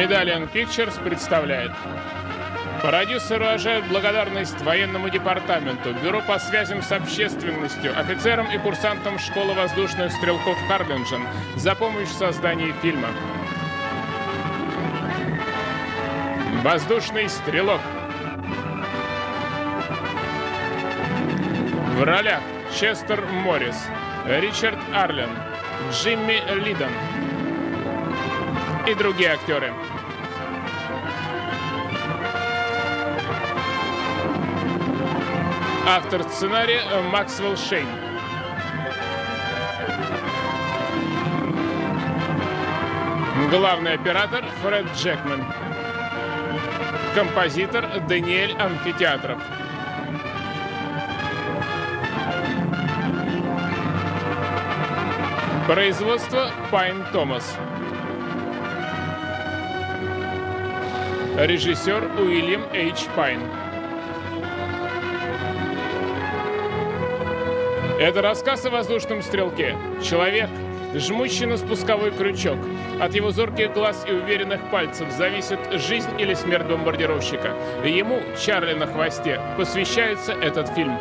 Medallion Pictures представляет. Продюсеры выражают благодарность военному департаменту, бюро по связям с общественностью, офицерам и курсантам школы воздушных стрелков Харлинджен за помощь в создании фильма. Воздушный стрелок. В ролях Честер Моррис, Ричард Арлен, Джимми Лидон и другие актеры. Автор сценария Максвелл Шейн. Главный оператор Фред Джекман. Композитор Даниэль Амфитеатров. Производство Пайн Томас. Режиссер Уильям Эйч Пайн. Это рассказ о воздушном стрелке. Человек, жмущий на спусковой крючок. От его зорких глаз и уверенных пальцев зависит жизнь или смерть бомбардировщика. Ему, Чарли на хвосте, посвящается этот фильм.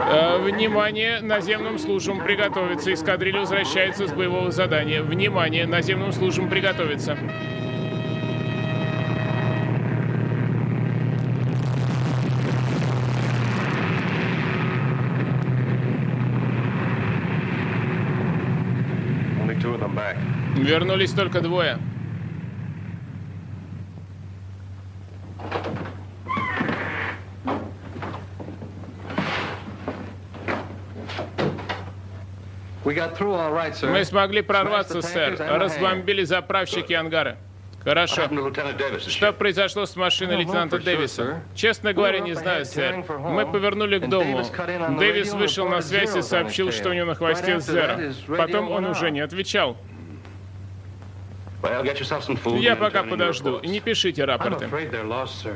Э, внимание, наземным службам приготовиться. Эскадрилья возвращается с боевого задания. Внимание, наземным службам приготовиться. Вернулись только двое. Мы смогли прорваться, сэр. Разбомбили заправщики ангары. Хорошо. Что произошло с машиной лейтенанта Дэвиса? Честно говоря, не знаю, сэр. Мы повернули к дому. Дэвис вышел на связь и сообщил, что у него на хвосте Зеро. Потом он уже не отвечал. Я пока подожду. Не пишите рапорты.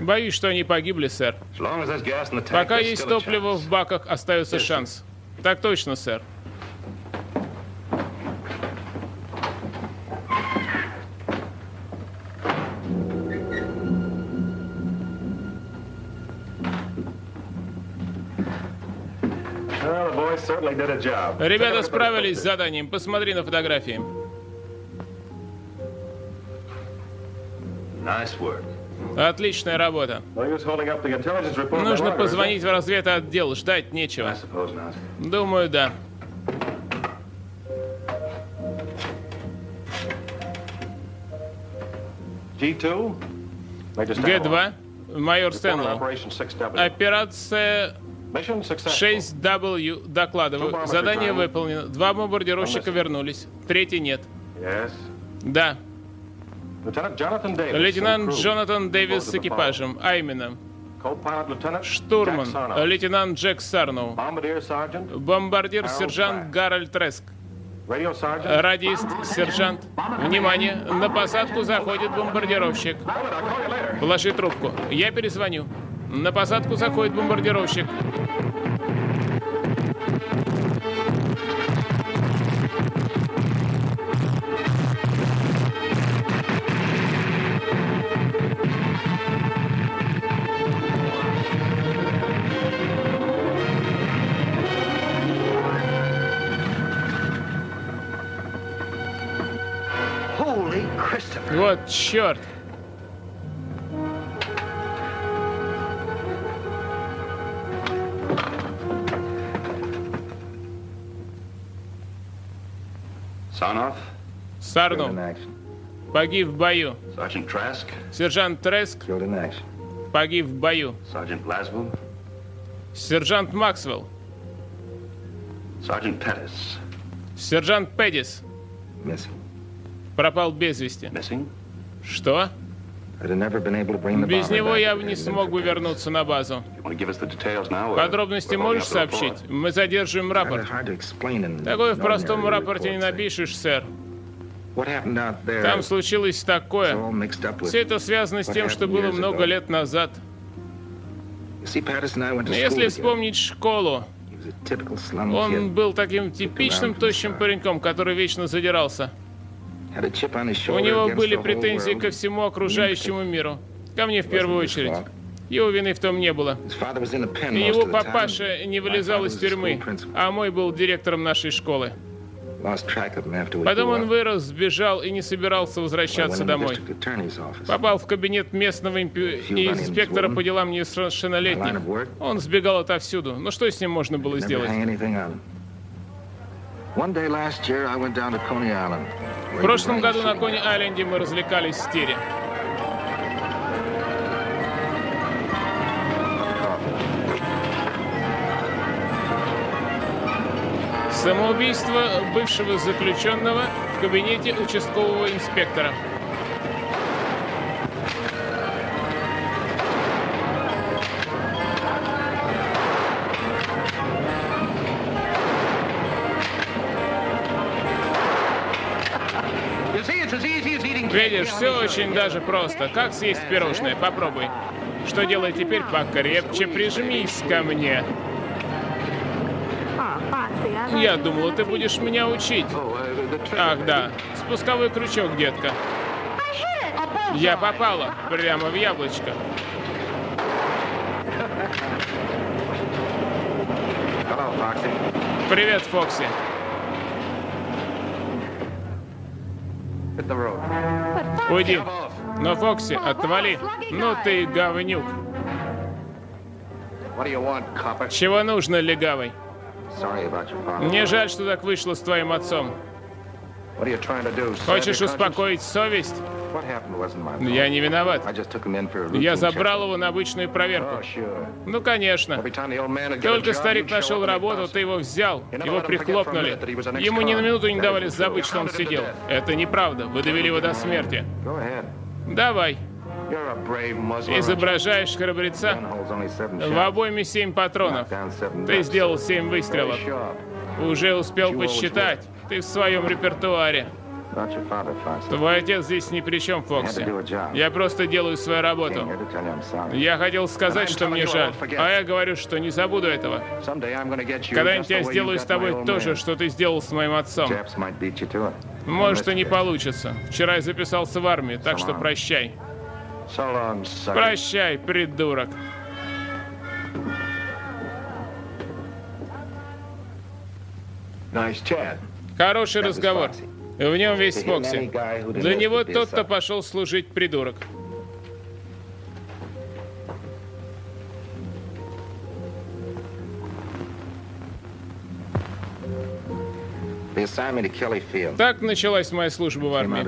Боюсь, что они погибли, сэр. Пока есть топливо в баках, остается шанс. Так точно, сэр. Ребята справились с заданием. Посмотри на фотографии. Отличная работа. Нужно позвонить в разведотдел. Ждать нечего. Думаю, да. Г-2, майор Стэнлоу. Операция 6W, докладываю. Задание выполнено. Два бомбардировщика вернулись. Третий нет. Да. Лейтенант Джонатан Дэвис с экипажем, а именно штурман, лейтенант Джек Сарноу, бомбардир-сержант Гарольд Треск, радист, сержант. Внимание, на посадку заходит бомбардировщик. Положи трубку, я перезвоню. На посадку заходит бомбардировщик. Вот черт! Сарнов погиб в бою. Сержант Треск погиб в бою. Сержант Максвелл. Сержант Педис. Пропал без вести. Что? Без него я бы не смог бы вернуться на базу. Подробности можешь сообщить? Мы задерживаем рапорт. Такое в простом рапорте не напишешь, сэр. Там случилось такое. Все это связано с тем, что было много лет назад. Если вспомнить школу, Он был таким типичным тощим пареньком, который вечно задирался. У него были претензии ко всему окружающему миру. Ко мне в первую очередь. Его вины в том не было. Его папаша не вылезал из тюрьмы, а мой был директором нашей школы. Потом он вырос, сбежал и не собирался возвращаться домой. Попал в кабинет местного инспектора по делам несовершеннолетних. Он сбегал отовсюду. Но что с ним можно было сделать? В прошлом году на Кони-Айленде мы развлекались в тире. Самоубийство бывшего заключенного в кабинете участкового инспектора. Видишь, все очень даже просто. Как съесть пирожное? Попробуй. Что делай теперь? Покрепче прижмись ко мне. Я думал, ты будешь меня учить. Ах, да. Спусковой крючок, детка. Я попала прямо в яблочко. Привет, Фокси. Уйди. Но, Фокси, отвали. Ну ты говнюк. Чего нужно, легавый? Мне жаль, что так вышло с твоим отцом. Хочешь успокоить совесть? Я не виноват. Я забрал его на обычную проверку. Oh, ну, конечно. Только старик нашел работу, ты его взял, его прихлопнули. Ему ни на минуту не давали забыть, что он сидел. Это неправда. Вы довели его до смерти. Давай. Изображаешь храбреца? В обойме семь патронов. Ты сделал семь выстрелов. Уже успел посчитать. Ты в своем репертуаре. Твой отец здесь ни при чем, Фокси. Я просто делаю свою работу. Я хотел сказать, что мне жаль, а я говорю, что не забуду этого. Когда-нибудь я сделаю с тобой то же, что ты сделал с моим отцом. Может, и не получится. Вчера я записался в армию, так что прощай. Прощай, придурок. Хороший разговор. В нем весь Фокси. Для него тот, кто пошел служить, придурок. Так началась моя служба в армии.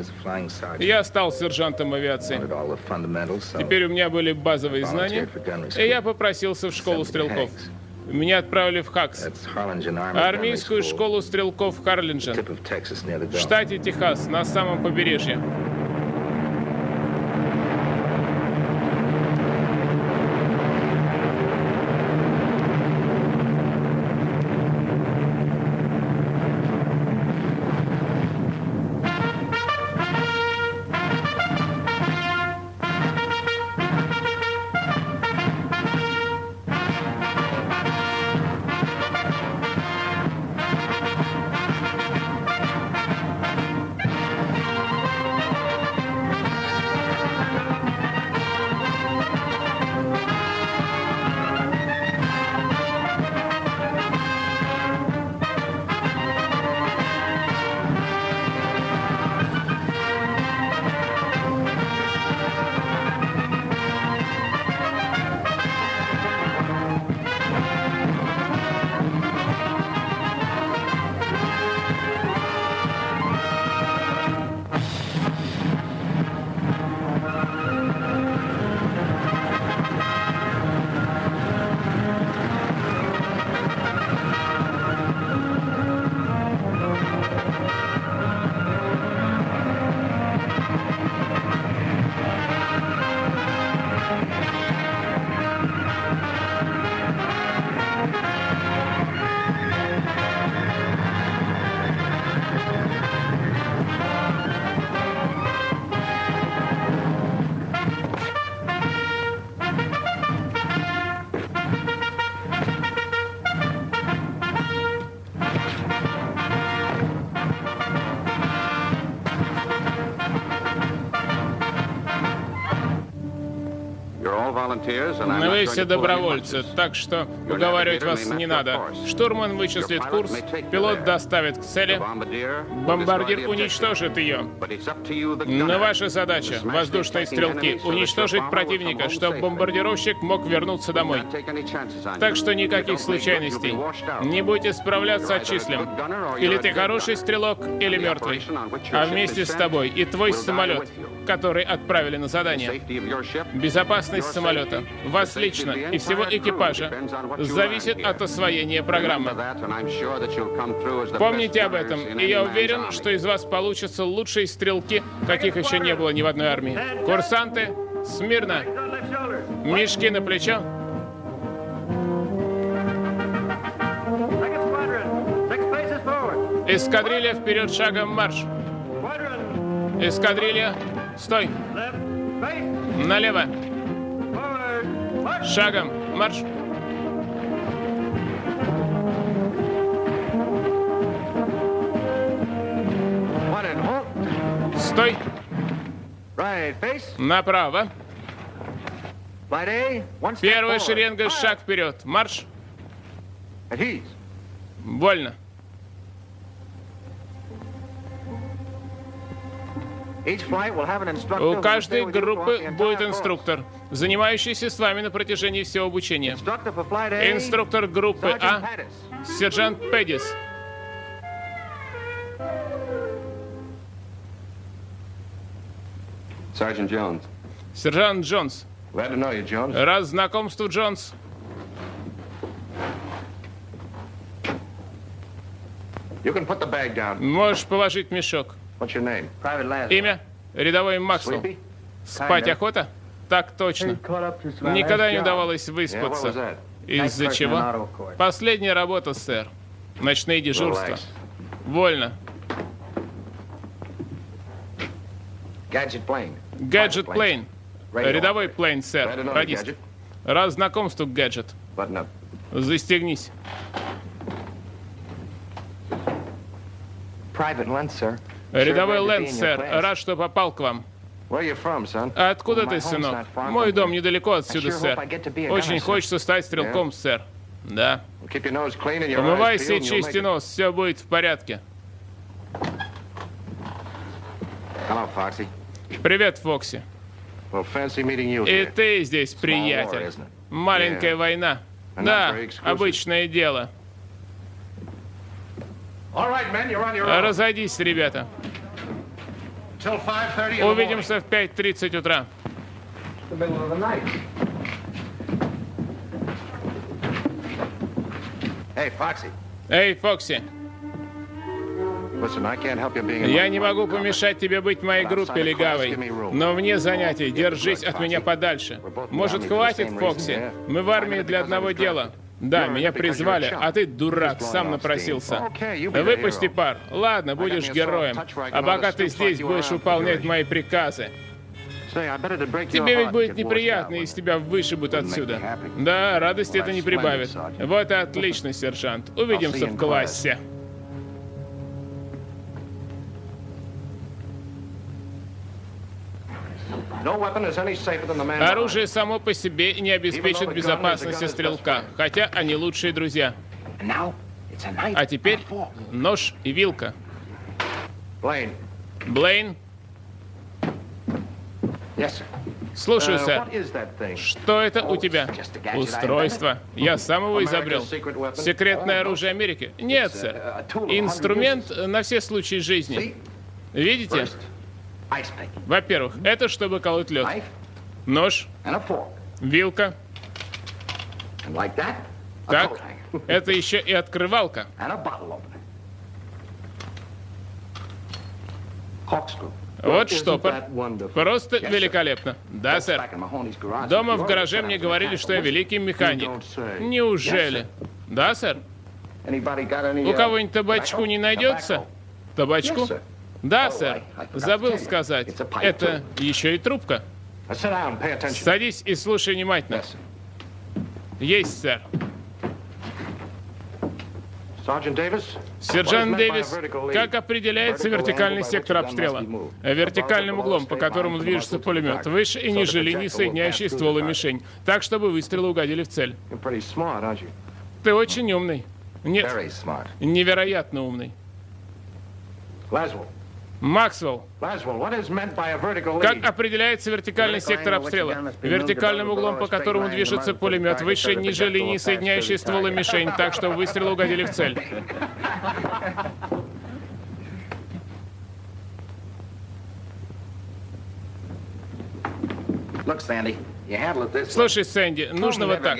Я стал сержантом авиации. Теперь у меня были базовые знания, и я попросился в школу стрелков. Меня отправили в Хакс, армейскую школу стрелков Харлинджен, в штате Техас, на самом побережье. Все добровольцы, так что уговаривать вас не надо. Штурман вычислит курс, пилот доставит к цели, бомбардир уничтожит ее. Но ваша задача, воздушные стрелки, уничтожить противника, чтобы бомбардировщик мог вернуться домой. Так что никаких случайностей. Не будете справляться, отчислим. Или ты хороший стрелок, или мертвый. А вместе с тобой и твой самолет, который отправили на задание. Безопасность самолета, вас лично и всего экипажа зависит от освоения программы. Помните об этом, и я уверен, что из вас получатся лучшие стрелки, каких еще не было ни в одной армии. Курсанты, смирно! Мешки на плечо. Эскадрилья вперед шагом марш. Эскадрилья, стой. Налево. Шагом марш. Стой. Направо. Первая шеренга, шаг вперед. Марш. Больно. У каждой группы будет инструктор, занимающийся с вами на протяжении всего обучения. Инструктор группы А — сержант Педис. Сержант Джонс. Рад знакомству, Джонс. Можешь положить мешок. Имя? Рядовой Максвелл. Спать охота? Так точно. Никогда не удавалось выспаться. Из-за чего? Последняя работа, сэр. Ночные дежурства. Вольно. Гаджет Плейн. Рядовой Плейн, сэр. Радист. Раз знакомству, Гаджет. Застегнись. Рядовой Лэнд, сэр. Рад, что попал к вам. Откуда ты, сынок? Мой дом недалеко отсюда, сэр. Очень хочется стать стрелком, сэр. Да. Умывайся и чисти нос, все будет в порядке. Привет, Фокси. И ты здесь, приятель. Маленькая война. Да, обычное дело. Разойдись, ребята. Увидимся в 5.30 утра. Эй, Фокси. Я не могу помешать тебе быть в моей группе, легавой. Но вне занятий держись от меня подальше. Может, хватит, Фокси? Мы в армии для одного дела. Да, меня призвали, а ты, дурак, сам напросился. Выпусти пар. Ладно, будешь героем. А пока ты здесь будешь выполнять мои приказы. Тебе ведь будет неприятно, если тебя вышибут отсюда. Да, радости это не прибавит. Вот и отлично, сержант. Увидимся в классе. Оружие само по себе не обеспечит безопасности стрелка, хотя они лучшие друзья. А теперь нож и вилка. Блейн? Слушаю, uh, сэр. Что это у тебя? Устройство. Я сам его изобрел. Секретное оружие Америки? Нет, сэр. Инструмент на все случаи жизни. Видите? Во-первых, это чтобы колоть лед. Нож, вилка. Так, это еще и открывалка. Вот штопор. Просто великолепно. Да, сэр. Дома в гараже мне говорили, что я великий механик. Неужели? Да, сэр. У кого-нибудь табачку не найдется? Табачку? Да, сэр. Забыл сказать. Это еще и трубка. Садись и слушай внимательно. Есть, сэр. Сержант Дэвис, как определяется вертикальный сектор обстрела? Вертикальным углом, по которому движется пулемет, выше и ниже линии, соединяющей ствол и мишень, так, чтобы выстрелы угодили в цель. Ты очень умный. Нет, невероятно умный. Максвелл, как определяется вертикальный сектор обстрела? Вертикальным углом, по которому движется пулемет, выше ниже линии, соединяющей ствол и мишень, так что выстрелы угодили в цель. Look, Sandy, Слушай, Сэнди, нужно вот так.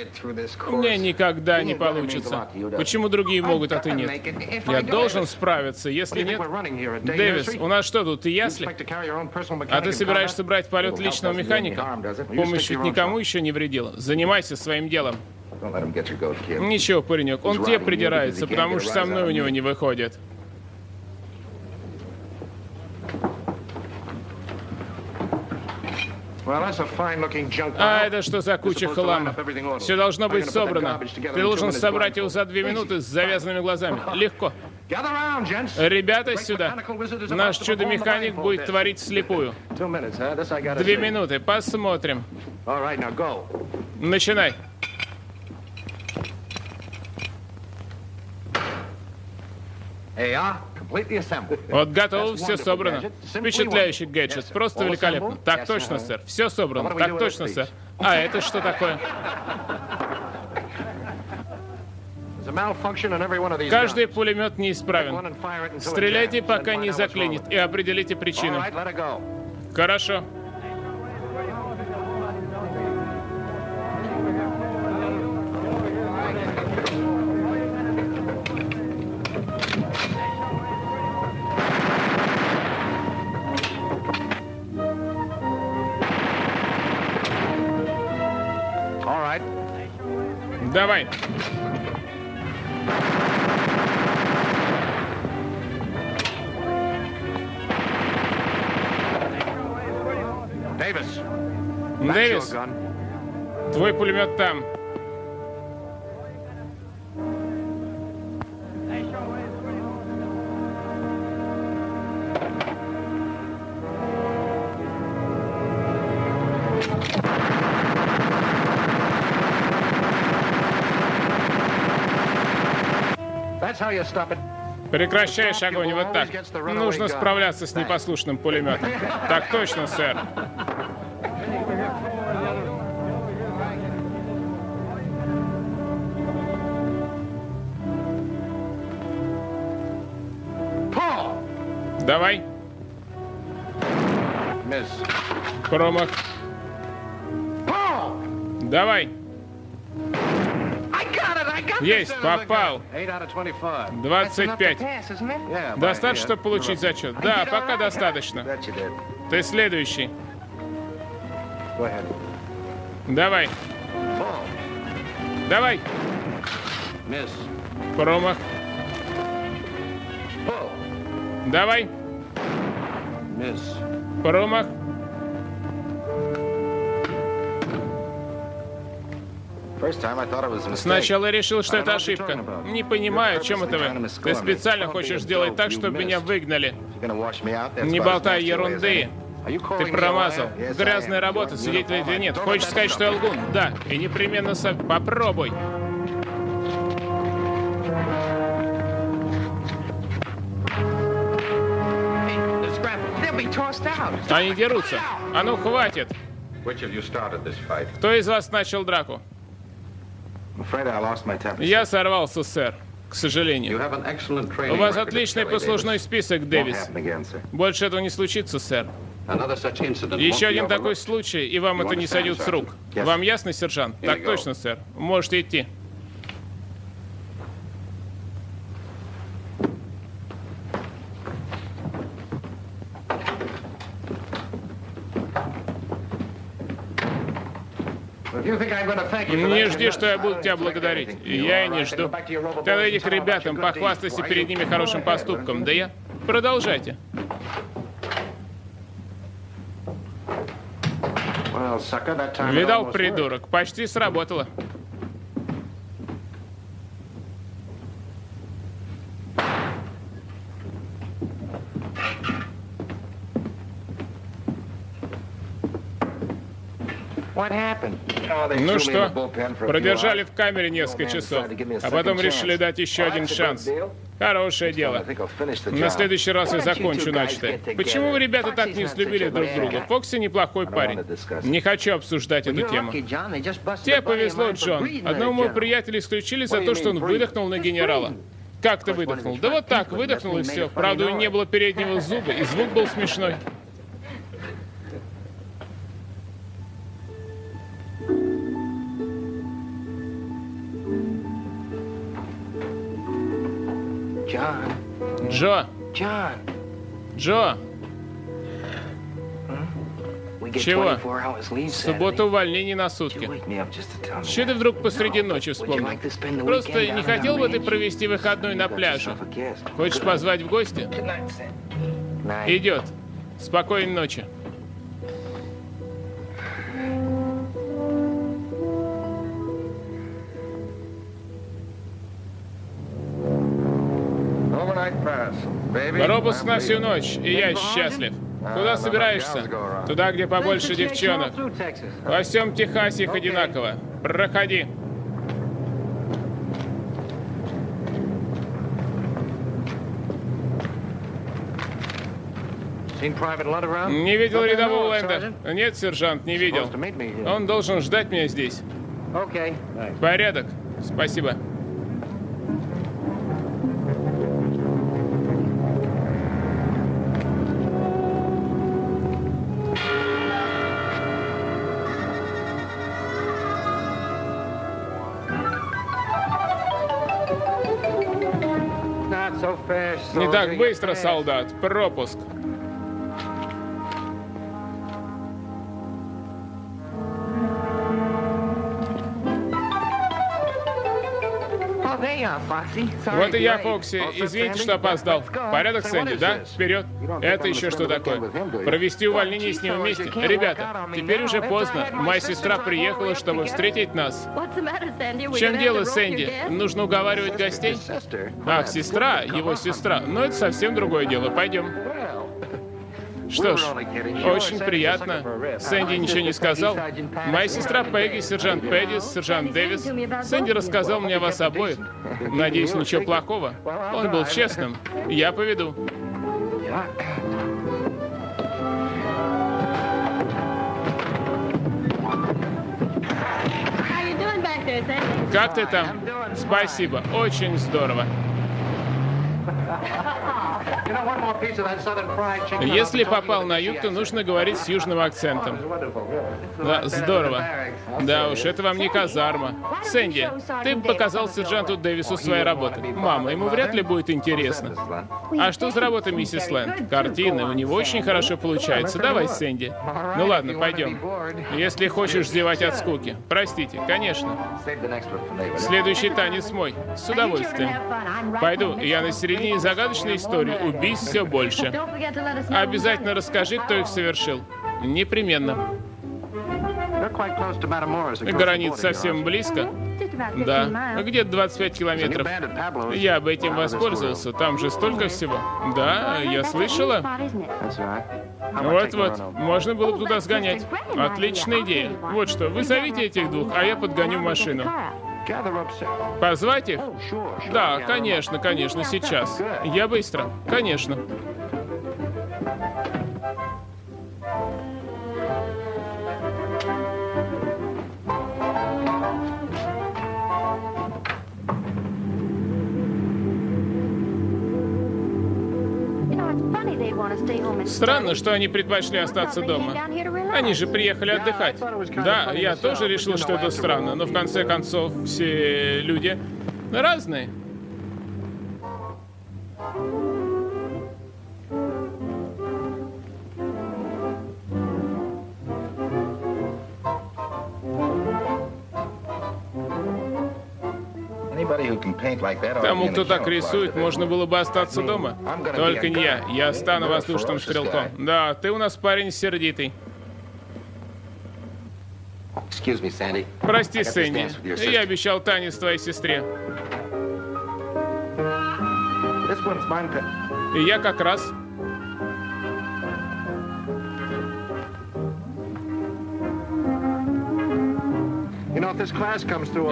У меня никогда не получится. Почему другие могут, а ты нет? Я должен справиться, если нет... Дэвис, у нас что тут, ты ясли? А ты собираешься брать полет личного механика? Помощь ведь никому еще не вредила. Занимайся своим делом. Ничего, паренек, он тебе придирается, потому что со мной у него не выходит. А это что за куча хлама? Все должно быть собрано. Ты должен собрать его за две минуты с завязанными глазами. Легко. Ребята, сюда. Наш чудо-механик будет творить слепую. Две минуты, посмотрим. Начинай. Hey, ah. Вот готово, все собрано. Впечатляющий гаджет, просто великолепно. Так точно, сэр. Все собрано. Так точно, сэр. А это что такое? Каждый пулемет неисправен. Стреляйте, пока не заклинит, и определите причину. Хорошо. Давай. Дэвис. Дэвис. Твой пулемет там. Прекращаешь огонь вот так. Нужно справляться с непослушным пулеметом. Так точно, сэр. Давай. Промах. Давай. Есть, попал. 25. Достаточно, чтобы получить зачет? Да, пока достаточно. Ты следующий. Давай. Давай. Промах. Давай. Промах. Сначала я решил, что это ошибка. Не понимаю, о чем это вы. Ты специально хочешь сделать так, чтобы меня выгнали. Не болтай ерунды. Ты промазал. Грязная работа, свидетелей или нет. Хочешь сказать, что я лгун? Да. И непременно со... попробуй. Они дерутся. А ну, хватит. Кто из вас начал драку? Я сорвался, сэр. К сожалению. У вас отличный послужной список, Дэвис. Больше этого не случится, сэр. Еще один такой случай, и вам это не сойдет с рук. Вам ясно, сержант? Так точно, сэр. Можете идти. Не жди, что я буду тебя благодарить. Я и не жду. Тогда иди к ребятам, похвастайся перед ними хорошим поступком. Да я? Продолжайте. Видал, придурок, почти сработало. Ну что, продержали в камере несколько часов, а потом решили дать еще один шанс. Хорошее дело. На следующий раз я закончу начатое. Почему вы, ребята, так не взлюбили друг друга? Фокси неплохой парень. Не хочу обсуждать эту тему. Тебе повезло, Джон. Одного моего приятеля исключили за то, что он выдохнул на генерала. Как ты выдохнул? Да вот так, выдохнул и все. Правда, у него не было переднего зуба, и звук был смешной. Джо! Джо! Чего? Суббота увольнение на сутки. Что ты вдруг посреди ночи вспомнил? Просто не хотел бы ты провести выходной на пляже? Хочешь позвать в гости? Идет. Спокойной ночи. Робус на всю ночь, и я счастлив. Куда собираешься? Туда, где побольше девчонок. Во всем Техасе их одинаково. Проходи. Не видел рядового Лэнда? Нет, сержант, не видел. Он должен ждать меня здесь. Порядок. Спасибо. Не так быстро, солдат. Пропуск. Вот и я, Фокси. Извините, что опоздал. Порядок, Сэнди, да? Вперед. Это еще что такое? Провести увольнение с ним вместе? Ребята, теперь уже поздно. Моя сестра приехала, чтобы встретить нас. В чем дело, Сэнди? Нужно уговаривать гостей? Ах, сестра, его сестра. Но это совсем другое дело. Пойдем. Что ж, очень приятно. Сэнди ничего не сказал. Моя сестра Пегги, сержант Пэддис, сержант Дэвис. Сэнди рассказал мне о вас обоих. Надеюсь, ничего плохого. Он был честным. Я поведу. Как ты там? Спасибо, очень здорово. Если попал на юг, то нужно говорить с южным акцентом. Да, здорово. Да уж, это вам не казарма. Сэнди, ты показал сержанту Дэвису свои работы. Мама, ему вряд ли будет интересно. А что за работа, миссис Лэнд? Картины, у него очень хорошо получается. Давай, Сэнди. Ну ладно, пойдем. Если хочешь зевать от скуки. Простите, конечно. Следующий танец мой. С удовольствием. Пойду, я на середине загадочной истории. Убийств все больше. Обязательно расскажи, кто их совершил. Непременно. Граница совсем близко. Да, где-то 25 километров. Я бы этим воспользовался, там же столько всего. Да, я слышала. Вот-вот, можно было бы туда сгонять. Отличная идея. Вот что, вы зовите этих двух, а я подгоню машину. Позвать их? Да, конечно, конечно, сейчас. Я быстро. Конечно. Странно, что они предпочли остаться дома. Они же приехали отдыхать. Да, я тоже решил, что это странно, но в конце концов все люди разные. Тому, кто так рисует, можно было бы остаться дома. Только не я. Я стану воздушным стрелком. Да, ты у нас парень сердитый. Прости, Сэнди. Я обещал танец твоей сестре. И я как раз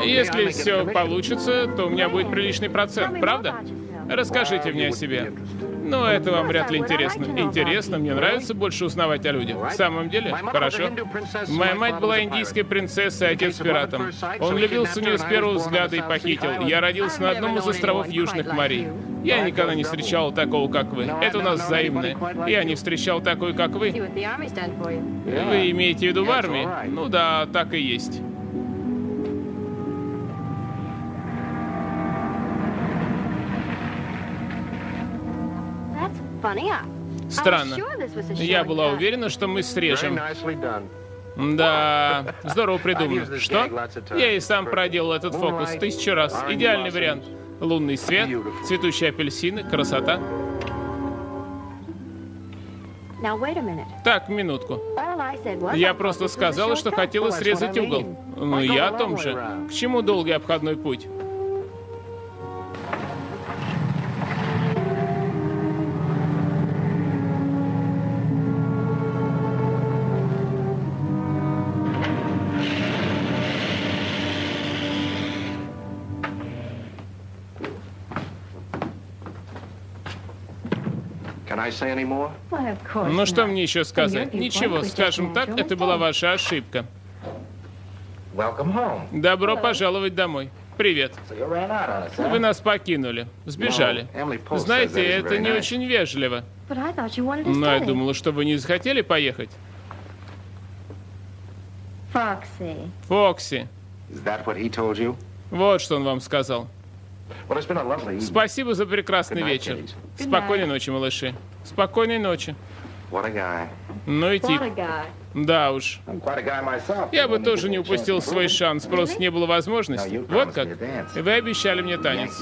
Если все получится, то у меня будет приличный процент, правда? Расскажите мне о себе. Но ну, это вам вряд ли интересно. Интересно, мне нравится больше узнавать о людях. В самом деле? Хорошо. Моя мать была индийской принцессой, отец пиратом. Он влюбился в нее с первого взгляда и похитил. Я родился на одном из островов Южных морей. Я никогда не встречал такого, как вы. Это у нас взаимное. Я не встречал такой, как вы. Вы имеете в виду в армии? Ну да, так и есть. Странно. Я была уверена, что мы срежем. Да, здорово придумано. Что? Я и сам проделал этот фокус тысячу раз. Идеальный вариант. Лунный свет, цветущие апельсины, красота. Так, минутку. Я просто сказала, что хотела срезать угол. Ну, я о том же. К чему долгий обходной путь? Ну что мне еще сказать? Ничего, скажем так, это была ваша ошибка. Добро пожаловать домой. Привет. Вы нас покинули. Сбежали. Знаете, это не очень вежливо. Но я думала, что вы не захотели поехать. Фокси. Вот что он вам сказал. Спасибо за прекрасный вечер. Спокойной ночи, малыши. Спокойной ночи. Ну и тип. Да уж. Я бы тоже не упустил свой шанс, просто не было возможности. Вот как. Вы обещали мне танец.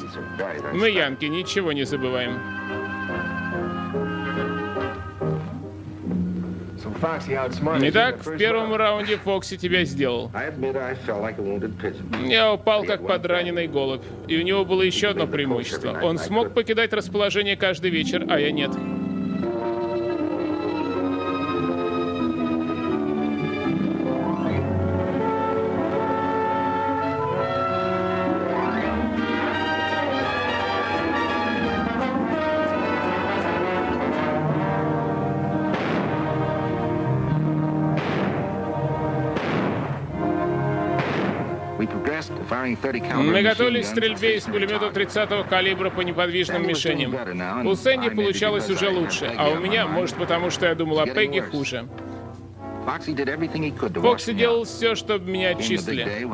Мы, янки, ничего не забываем. Итак, в первом раунде Фокси тебя сделал. Я упал как подраненный голубь, и у него было еще одно преимущество. Он смог покидать расположение каждый вечер, а я нет. Мы готовились к стрельбе из пулемета 30-го калибра по неподвижным мишеням. У Сэнди получалось уже лучше, а у меня, может потому что я думал о Пегги, хуже. Фокси делал все, чтобы меня отчислили.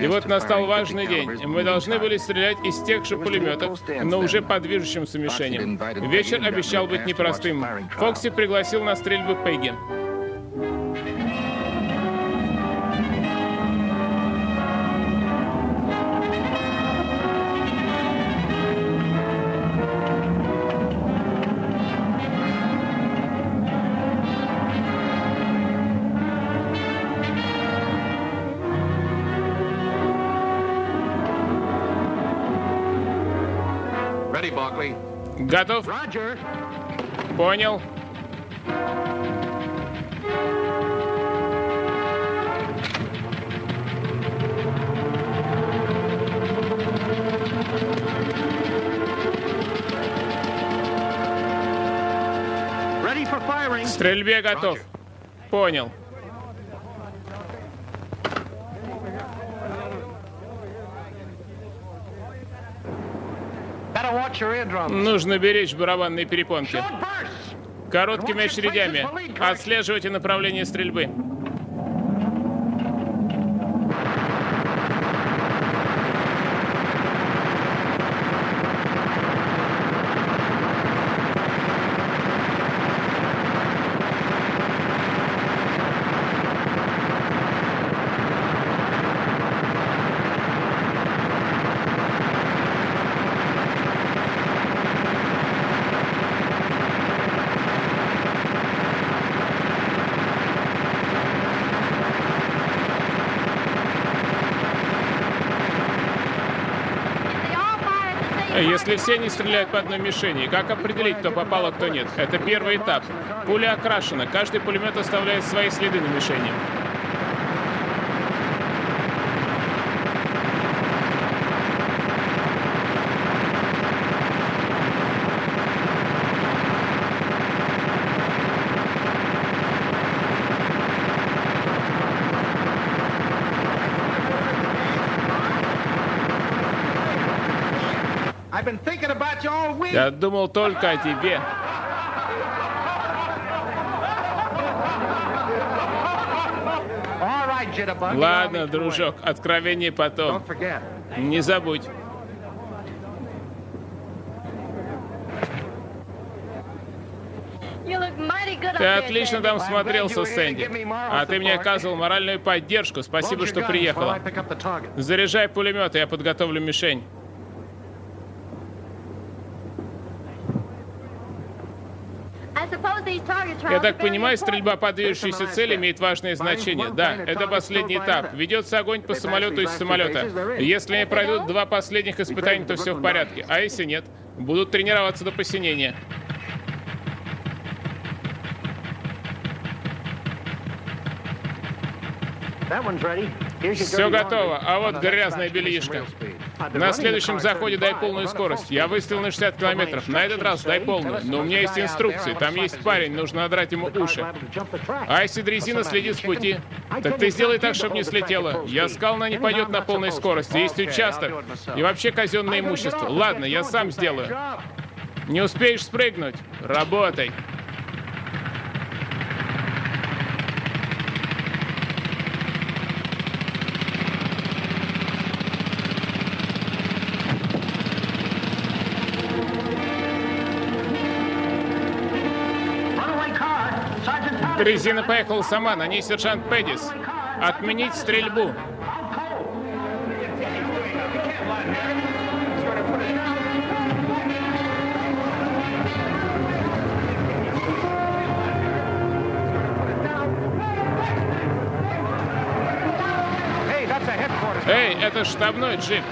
И вот настал важный день. Мы должны были стрелять из тех же пулеметов, но уже по движущимся мишеням. Вечер обещал быть непростым. Фокси пригласил на стрельбы Пегги. Готов? Понял. Стрельбе готов. Понял. Нужно беречь барабанные перепонки. Короткими очередями. Отслеживайте направление стрельбы. Если все не стреляют по одной мишени, как определить, кто попал, а кто нет? Это первый этап. Пуля окрашена, каждый пулемет оставляет свои следы на мишени. Я думал только о тебе. Ладно, дружок, откровение потом. Не забудь. Ты отлично там смотрелся, Сэнди. А ты мне оказывал моральную поддержку. Спасибо, что приехала. Заряжай пулемет, я подготовлю мишень. Я так понимаю, стрельба по движущейся цели имеет важное значение. Да, это последний этап. Ведется огонь по самолету из самолета. Если они пройдут два последних испытания, то все в порядке. А если нет, будут тренироваться до посинения. Все готово, а вот грязная бельишка. На следующем заходе дай полную скорость. Я выстрелил на 60 километров. На этот раз дай полную. Но у меня есть инструкции. Там есть парень, нужно надрать ему уши. Айси дрезина следит с пути. Так ты сделай так, чтобы не слетело. Я сказал, она не пойдет на полной скорости. Есть участок. И вообще казенное имущество. Ладно, я сам сделаю. Не успеешь спрыгнуть? Работай. Дрезина поехала сама, на ней сержант Пэддис. Отменить стрельбу. Эй, это штабной джип.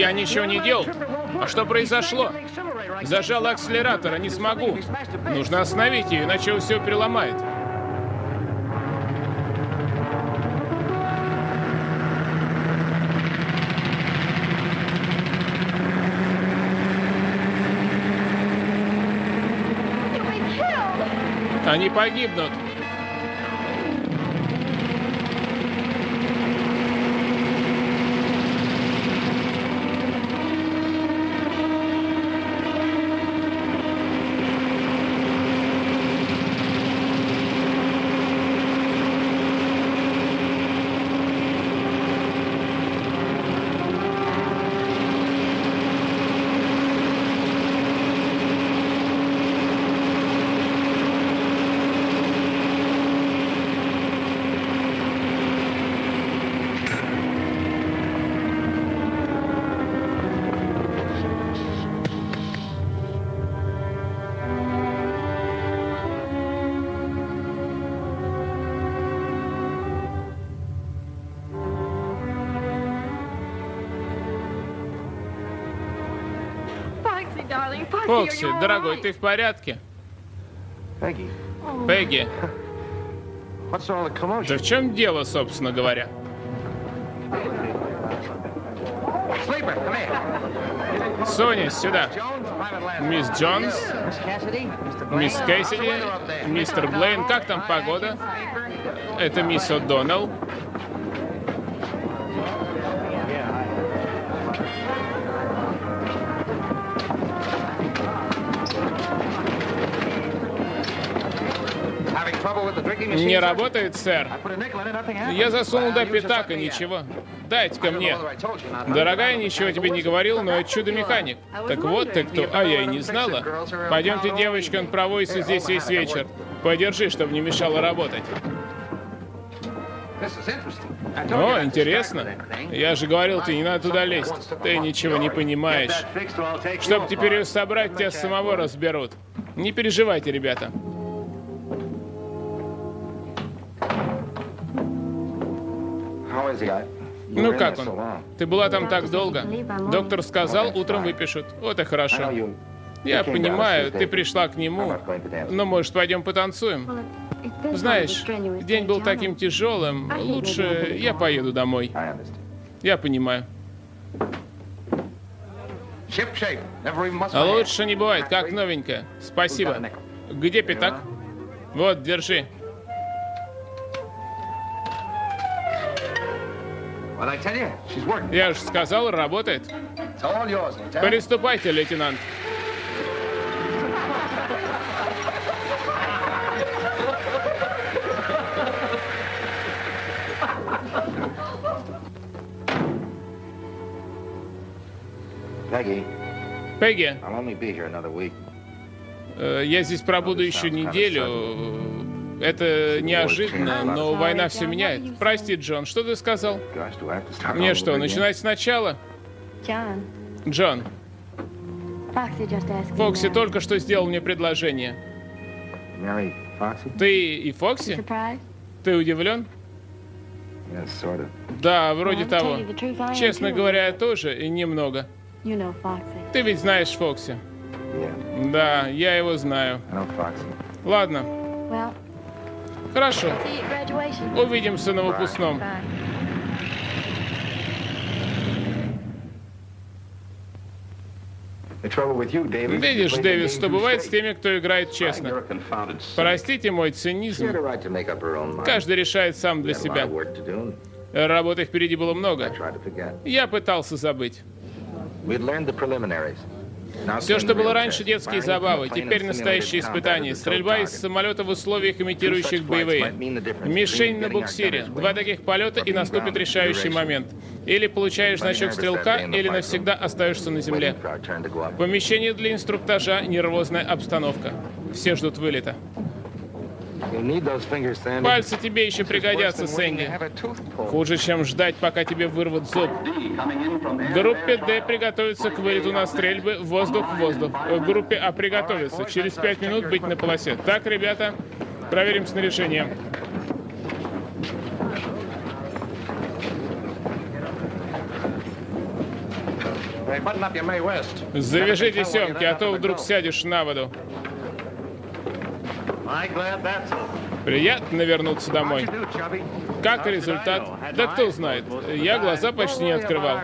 Я ничего не делал. А что произошло? Зажал акселератор, а не смогу. Нужно остановить ее, иначе все переломает. Они погибнут. Фокси, дорогой, ты в порядке? Пегги. Да в чем дело, собственно говоря? Соня, сюда. Мисс Джонс, мисс Кэссиди, мистер Блейн, как там погода? Это мисс О'Доннелл. Не работает, сэр. Я засунул до пятака, ничего. Дайте-ка мне. Дорогая, ничего тебе не говорил, но это чудо-механик. Так вот ты кто. А, я и не знала. Пойдемте, девочка, он проводится здесь весь вечер. Подержи, чтобы не мешало работать. О, интересно. Я же говорил, ты не надо туда лезть. Ты ничего не понимаешь. Чтобы теперь ее собрать, тебя самого разберут. Не переживайте, ребята. Ну как он? Ты была там так долго. Доктор сказал, утром выпишут. Вот и хорошо. Я понимаю, ты пришла к нему. Но, может, пойдем потанцуем? Знаешь, день был таким тяжелым. Лучше я поеду домой. Я понимаю. Лучше не бывает, как новенькая. Спасибо. Где пятак? Вот, держи. Я же сказал, работает. Приступайте, лейтенант. Пегги, э, я здесь пробуду еще неделю. Это неожиданно, но война все меняет. Прости, Джон, что ты сказал? Мне что, начинать сначала? Джон, Фокси только что сделал мне предложение. Ты и Фокси? Ты удивлен? Да, вроде того. Честно говоря, я тоже, и немного. Ты ведь знаешь Фокси? Да, я его знаю. Ладно. Хорошо. Увидимся на выпускном. Видишь, Дэвис, что бывает с теми, кто играет честно. Простите мой цинизм. Каждый решает сам для себя. Работы впереди было много. Я пытался забыть. Все, что было раньше детские забавы, теперь настоящие испытания. Стрельба из самолета в условиях, имитирующих боевые. Мишень на буксире. Два таких полета и наступит решающий момент. Или получаешь значок стрелка, или навсегда остаешься на земле. Помещение для инструктажа, нервозная обстановка. Все ждут вылета. Пальцы тебе еще пригодятся, Сэнди. Хуже, чем ждать, пока тебе вырвут зуб. Группе D приготовиться к вылету на стрельбы. Воздух, воздух. В группе А приготовиться. Через пять минут быть на полосе. Так, ребята, проверим снаряжение. Завяжите семки, а то вдруг сядешь на воду. Приятно вернуться домой. Как результат? Да кто знает. Я глаза почти не открывал.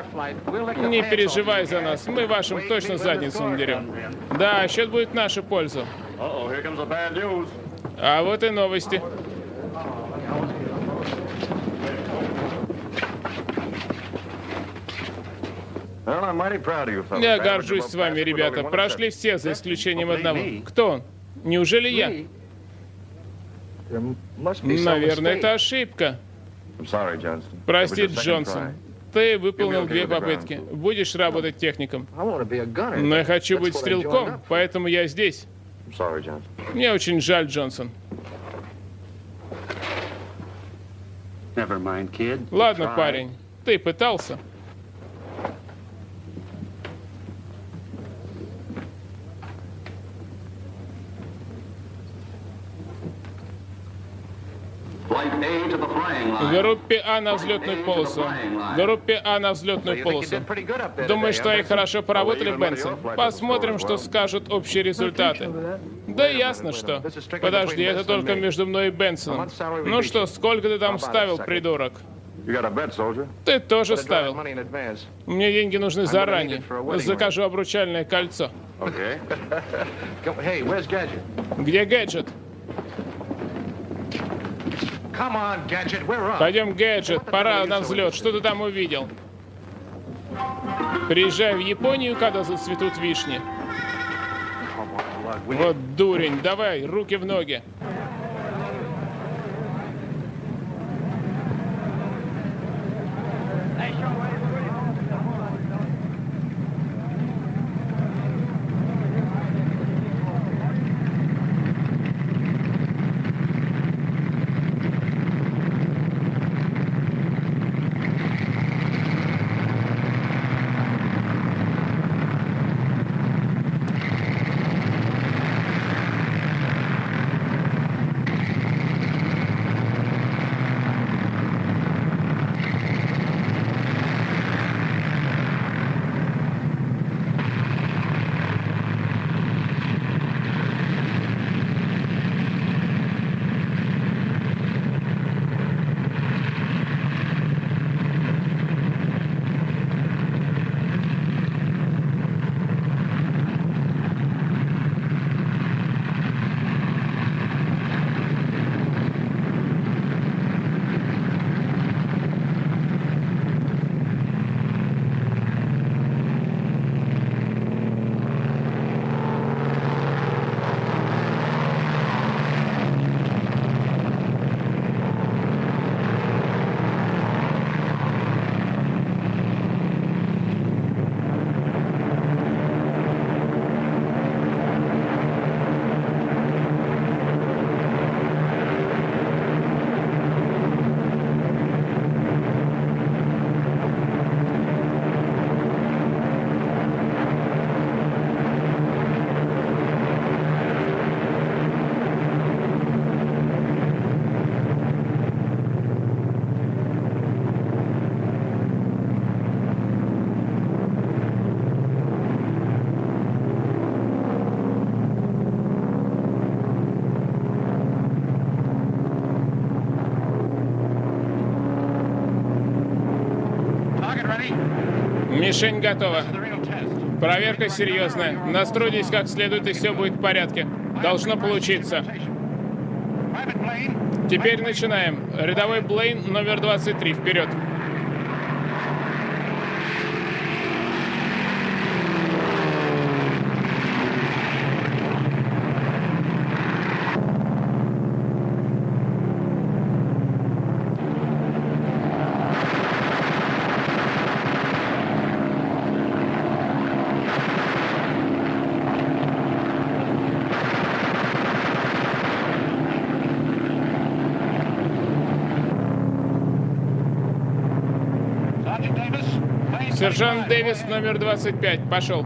Не переживай за нас. Мы вашим точно задницу надерем. Да, счет будет в нашу пользу. А вот и новости. Я горжусь с вами, ребята. Прошли все, за исключением одного. Кто он? Неужели я? Наверное, это ошибка. Прости, Джонсон. Ты выполнил две попытки. Будешь работать техником. Но я хочу быть стрелком, поэтому я здесь. Мне очень жаль, Джонсон. Ладно, парень, ты пытался. Группе А на взлетную полосу. Группе А на взлетную полосу. Думаю, что они хорошо поработали, Бенсон. Посмотрим, что скажут общие результаты. Да ясно, что. Подожди, это только между мной и Бенсоном. Ну что, сколько ты там ставил, придурок? Ты тоже ставил. Мне деньги нужны заранее. Закажу обручальное кольцо. Где гаджет? Пойдем, Гаджет, пора на взлет. Что ты там увидел? Приезжай в Японию, когда зацветут вишни. Вот дурень, давай, руки в ноги. Мишень готова. Проверка серьезная. Настройтесь как следует, и все будет в порядке. Должно получиться. Теперь начинаем. Рядовой Блейн, номер 23. Вперед. Сержант Дэвис, номер 25. Пошел.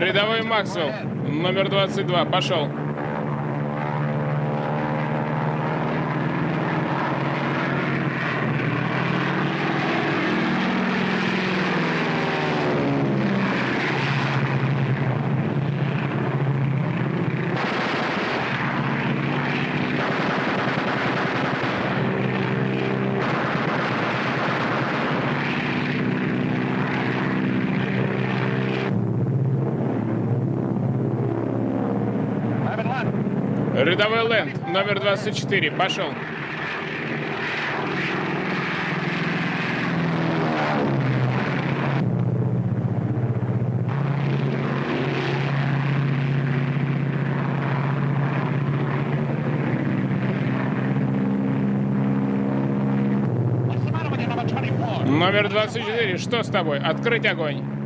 Рядовой Максвелл, номер 22, пошел. Рядовой Лэнд, номер 24, пошел. Номер 24, что с тобой? Открыть огонь.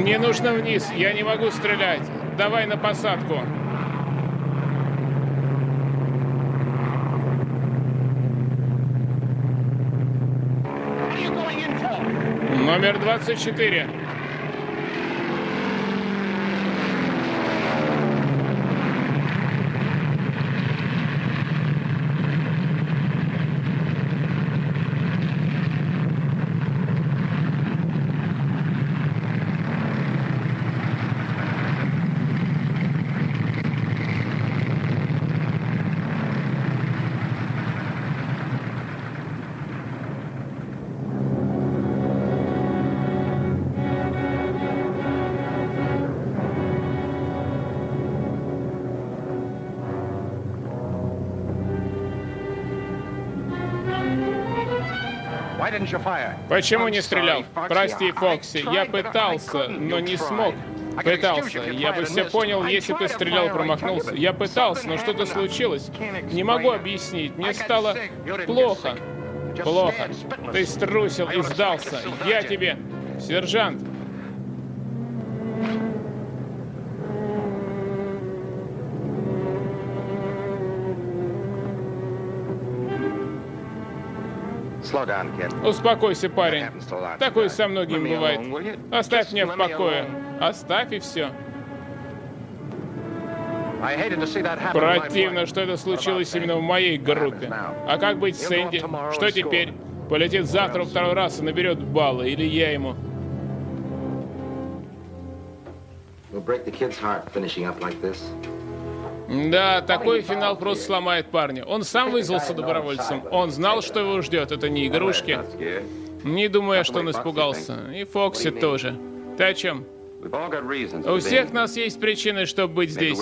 Мне нужно вниз, я не могу стрелять. Давай на посадку. Номер 24. Почему не стрелял? Прости, Фокси, я пытался, но не смог. Пытался. Я бы все понял, если ты стрелял промахнулся. Я пытался, но что-то случилось. Не могу объяснить. Мне стало плохо. Плохо. Ты струсил и сдался. Я тебе... Сержант, Успокойся, парень. Такое со многими бывает. Оставь меня в покое. Оставь и все. Противно, что это случилось именно в моей группе. А как быть с Сэнди? Что теперь? Полетит завтра второй раз и наберет баллы, или я ему. We'll break the kid's heart finishing up like this. Да, такой финал просто сломает парня. Он сам вызвался добровольцем. Он знал, что его ждет. Это не игрушки. Не думая, что он испугался. И Фокси тоже. Ты о чем? У всех нас есть причины, чтобы быть здесь.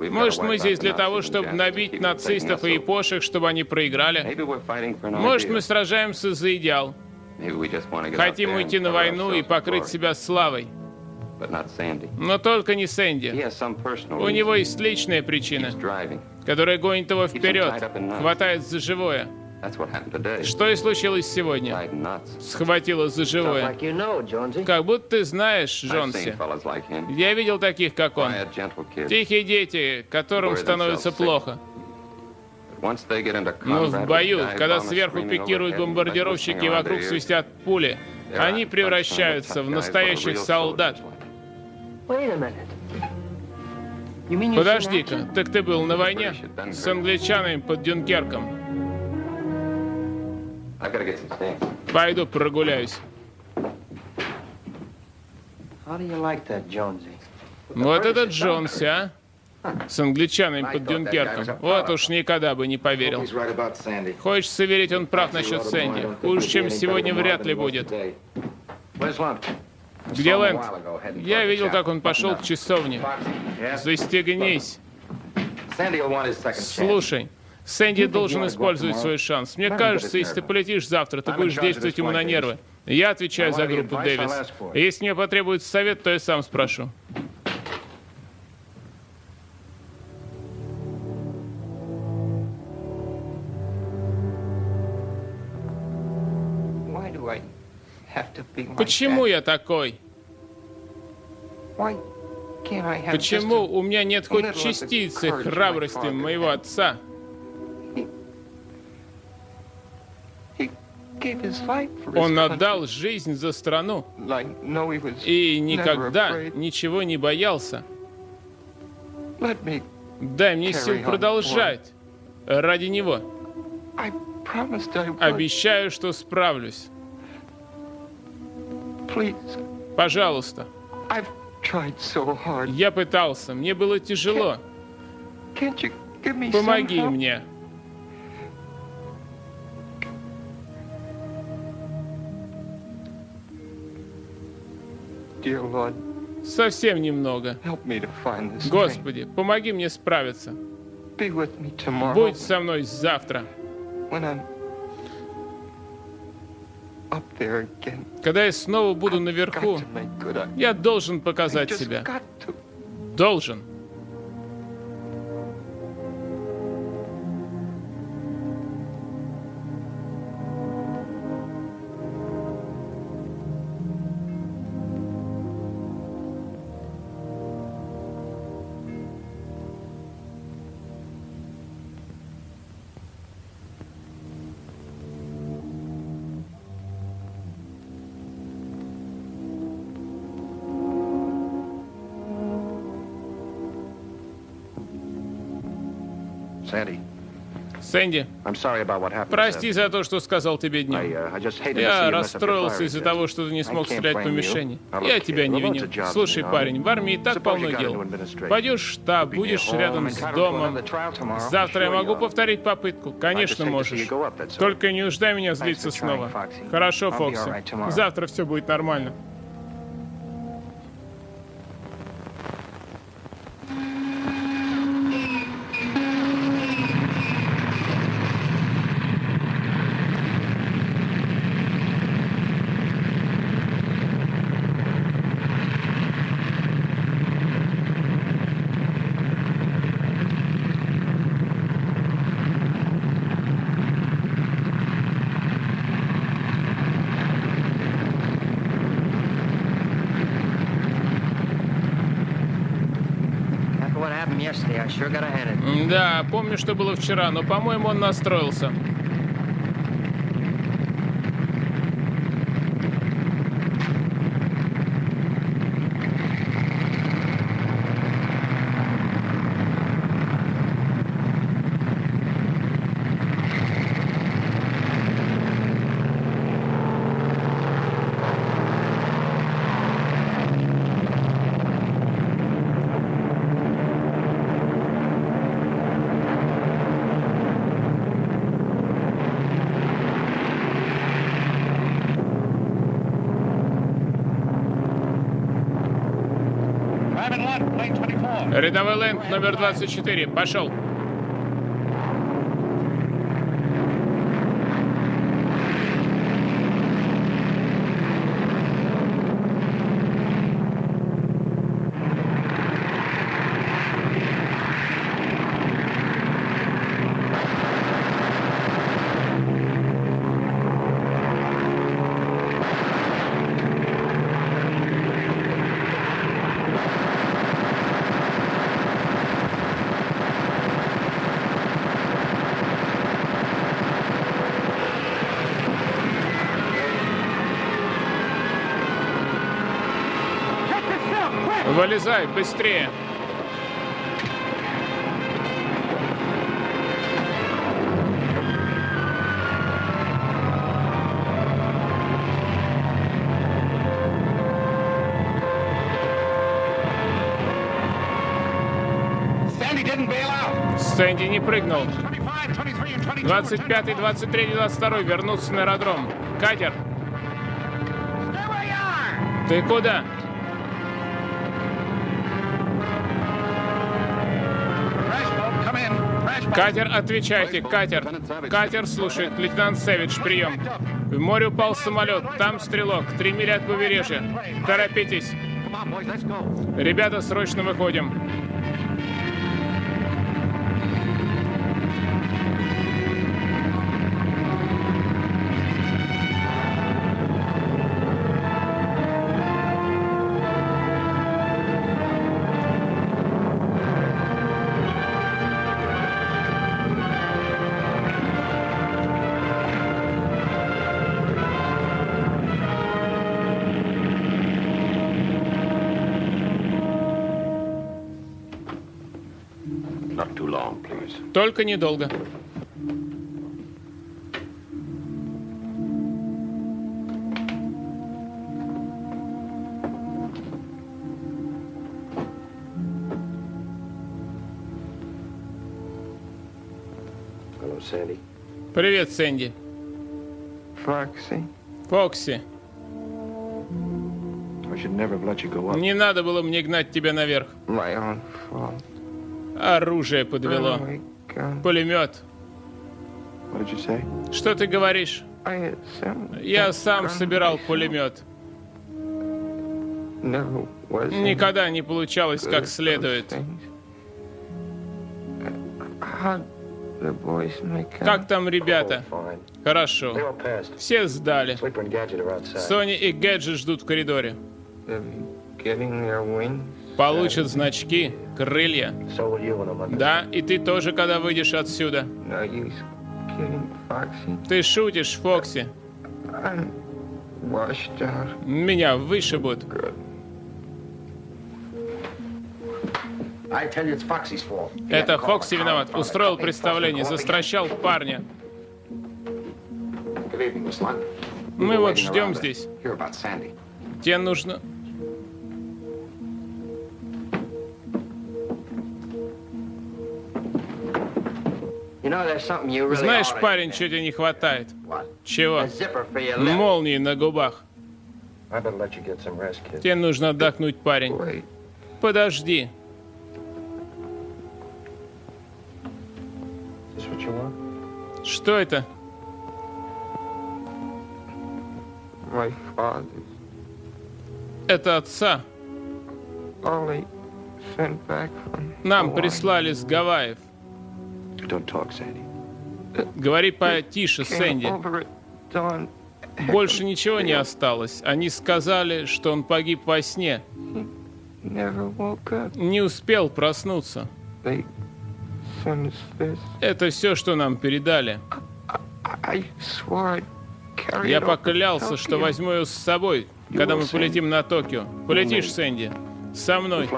Может, мы здесь для того, чтобы набить нацистов и япошек, чтобы они проиграли? Может, мы сражаемся за идеал? Хотим уйти на войну и покрыть себя славой? Но только не Сэнди. У него есть личная причина, которая гонит его вперед, хватает за живое. Что и случилось сегодня. Схватило за живое. Как будто ты знаешь, Джонси. Я видел таких, как он. Тихие дети, которым становится плохо. Но в бою, когда сверху пикируют бомбардировщики и вокруг свистят пули, они превращаются в настоящих солдат. Подожди-ка, так ты был на войне с англичанами под Дюнкерком? Пойду прогуляюсь. Вот этот Джонси, а? С англичанами под Дюнкерком. Вот уж никогда бы не поверил. Хочется верить, он прав насчет Сэнди. Хуже, чем сегодня, вряд ли будет. Где Лэнд? Я видел, как он пошел к часовне. Застегнись. Слушай, Сэнди должен использовать свой шанс. Мне кажется, если ты полетишь завтра, ты будешь действовать ему на нервы. Я отвечаю за группу Дэвис. Если мне потребуется совет, то я сам спрошу. Почему я такой? Почему у меня нет хоть частицы храбрости моего отца? Он отдал жизнь за страну и никогда ничего не боялся. Дай мне сил продолжать ради него. Обещаю, что справлюсь. Пожалуйста. Я пытался, мне было тяжело. Помоги мне. Совсем немного. Господи, помоги мне справиться. Будь со мной завтра. Когда я снова буду наверху, я должен показать себя. Должен. Сэнди, прости за то, что сказал тебе днем. Uh, Я расстроился из-за того, что ты не смог стрелять по мишени. Я тебя не виню. Слушай, парень, в армии так полно дел. Пойдешь в штаб, будешь рядом с домом. Завтра я могу повторить попытку? Конечно, можешь. Только не уждай меня злиться снова. Хорошо, Фокси. Завтра все будет нормально. Да, помню, что было вчера, но, по-моему, он настроился. Рядовой Лэнд номер 24. Пошел. Вылезай, быстрее! Сэнди не прыгнул. 25, 23, 22 вернуться на аэродром. Катер. Ты куда? Катер, отвечайте, катер. Катер слушает, лейтенант Сэвидж, прием. В море упал самолет, там стрелок, три мили от побережья. Торопитесь. Ребята, срочно выходим. Только недолго. Привет, Сэнди. Фокси. Фокси. Не надо было мне гнать тебя наверх. Оружие подвело. Пулемет. Что ты говоришь? Я сам собирал пулемет. Никогда не получалось как следует. Как там ребята? Хорошо. Все сдали. Сони и Гэджи ждут в коридоре. Получат значки, крылья. Да, и ты тоже, когда выйдешь отсюда. Ты шутишь, Фокси. Меня вышибут. Это Фокси виноват. Устроил представление, застращал парня. Мы вот ждем здесь. Тебе нужно... Знаешь, парень, что тебе не хватает? Чего? Молнии на губах. Тебе нужно отдохнуть, парень. Подожди. Что это? Это отца. Нам прислали с Гавайев. Говори потише, Сэнди. Больше ничего не осталось. Они сказали, что он погиб во сне. Не успел проснуться. Это все, что нам передали. Я поклялся, что возьму ее с собой, когда мы полетим на Токио. Полетишь, Сэнди? Со мной.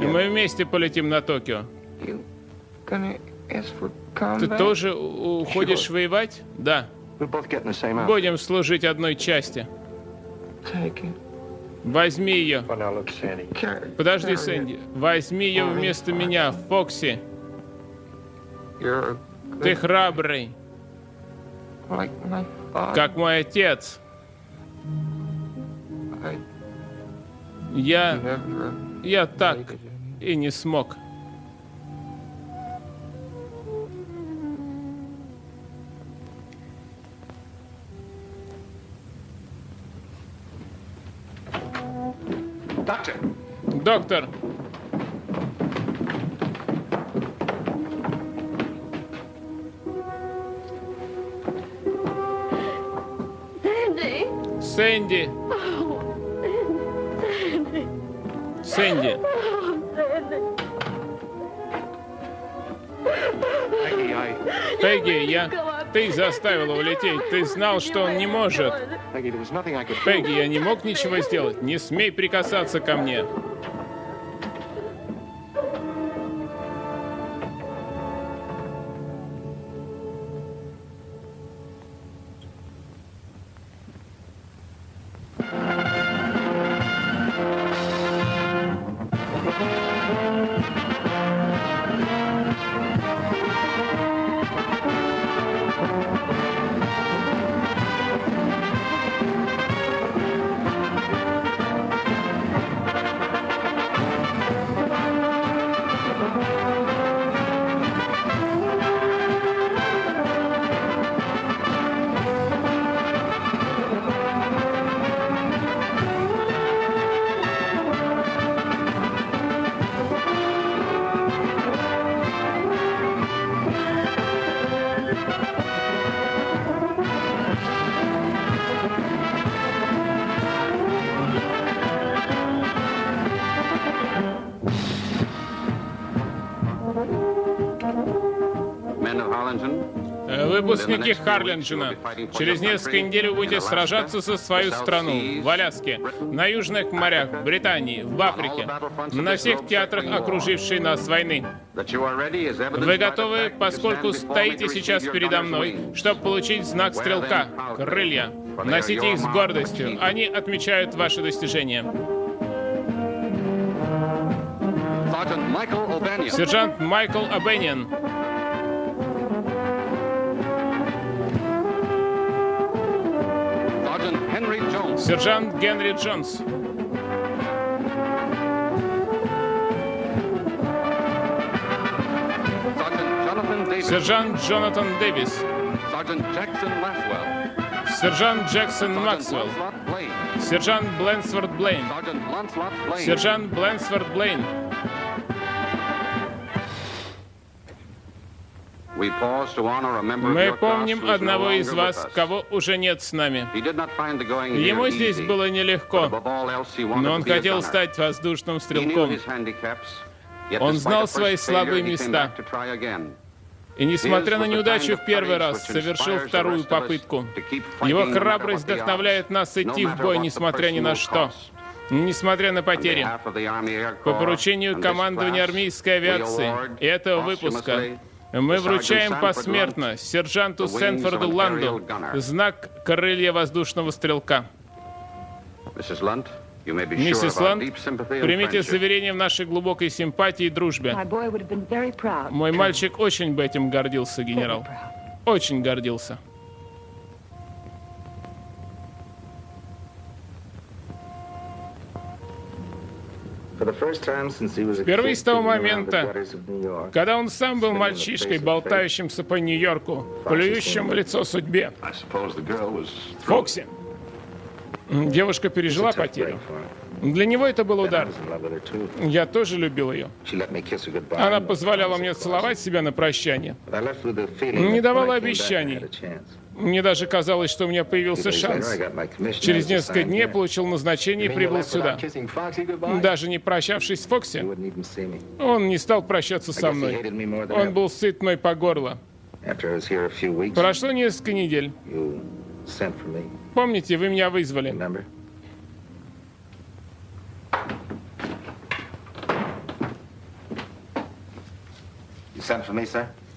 И мы вместе полетим на Токио. Ты тоже уходишь воевать? Да. Будем служить одной части. Возьми ее. Подожди, Сэнди. Возьми ее вместо меня, Фокси. Ты храбрый. Как мой отец. Я... Я так и не смог. Доктор! Сэнди! Сэнди! Пегги, я... Ты заставила улететь. Ты знал, что он не может. Пегги, я не мог ничего сделать. Не смей прикасаться ко мне. Харленджина. Через несколько недель вы будете сражаться за свою страну в Аляске, на южных морях, в Британии, в Африке, на всех театрах окружившей нас войны. Вы готовы, поскольку стоите сейчас передо мной, чтобы получить знак стрелка, крылья. Носите их с гордостью. Они отмечают ваши достижения. Сержант Майкл Обениан. Сержант Генри Джонс. Сержант Джонатан Дэвис. Сержант Джексон Максвелл. Сержант Бленсворт Блейн. Сержант Бленсворт Блейн. Мы помним одного из вас, кого уже нет с нами. Ему здесь было нелегко, но он хотел стать воздушным стрелком. Он знал свои слабые места. И несмотря на неудачу в первый раз, совершил вторую попытку. Его храбрость вдохновляет нас идти в бой, несмотря ни на что. Несмотря на потери, по поручению командования армейской авиации и этого выпуска, мы вручаем посмертно сержанту Сенфорду Ланду знак крылья воздушного стрелка. Миссис Ланд, примите заверение в нашей глубокой симпатии и дружбе. Мой мальчик очень бы этим гордился, генерал. Очень гордился. Впервые с того момента, когда он сам был мальчишкой, болтающимся по Нью-Йорку, плюющим в лицо судьбе. Фокси. Девушка пережила потерю. Для него это был удар. Я тоже любил ее. Она позволяла мне целовать себя на прощание. Не давала обещаний. Мне даже казалось, что у меня появился шанс. Через несколько дней получил назначение и прибыл сюда. Даже не прощавшись с Фокси, он не стал прощаться со мной. Он был сыт мной по горло. Прошло несколько недель. Помните, вы меня вызвали.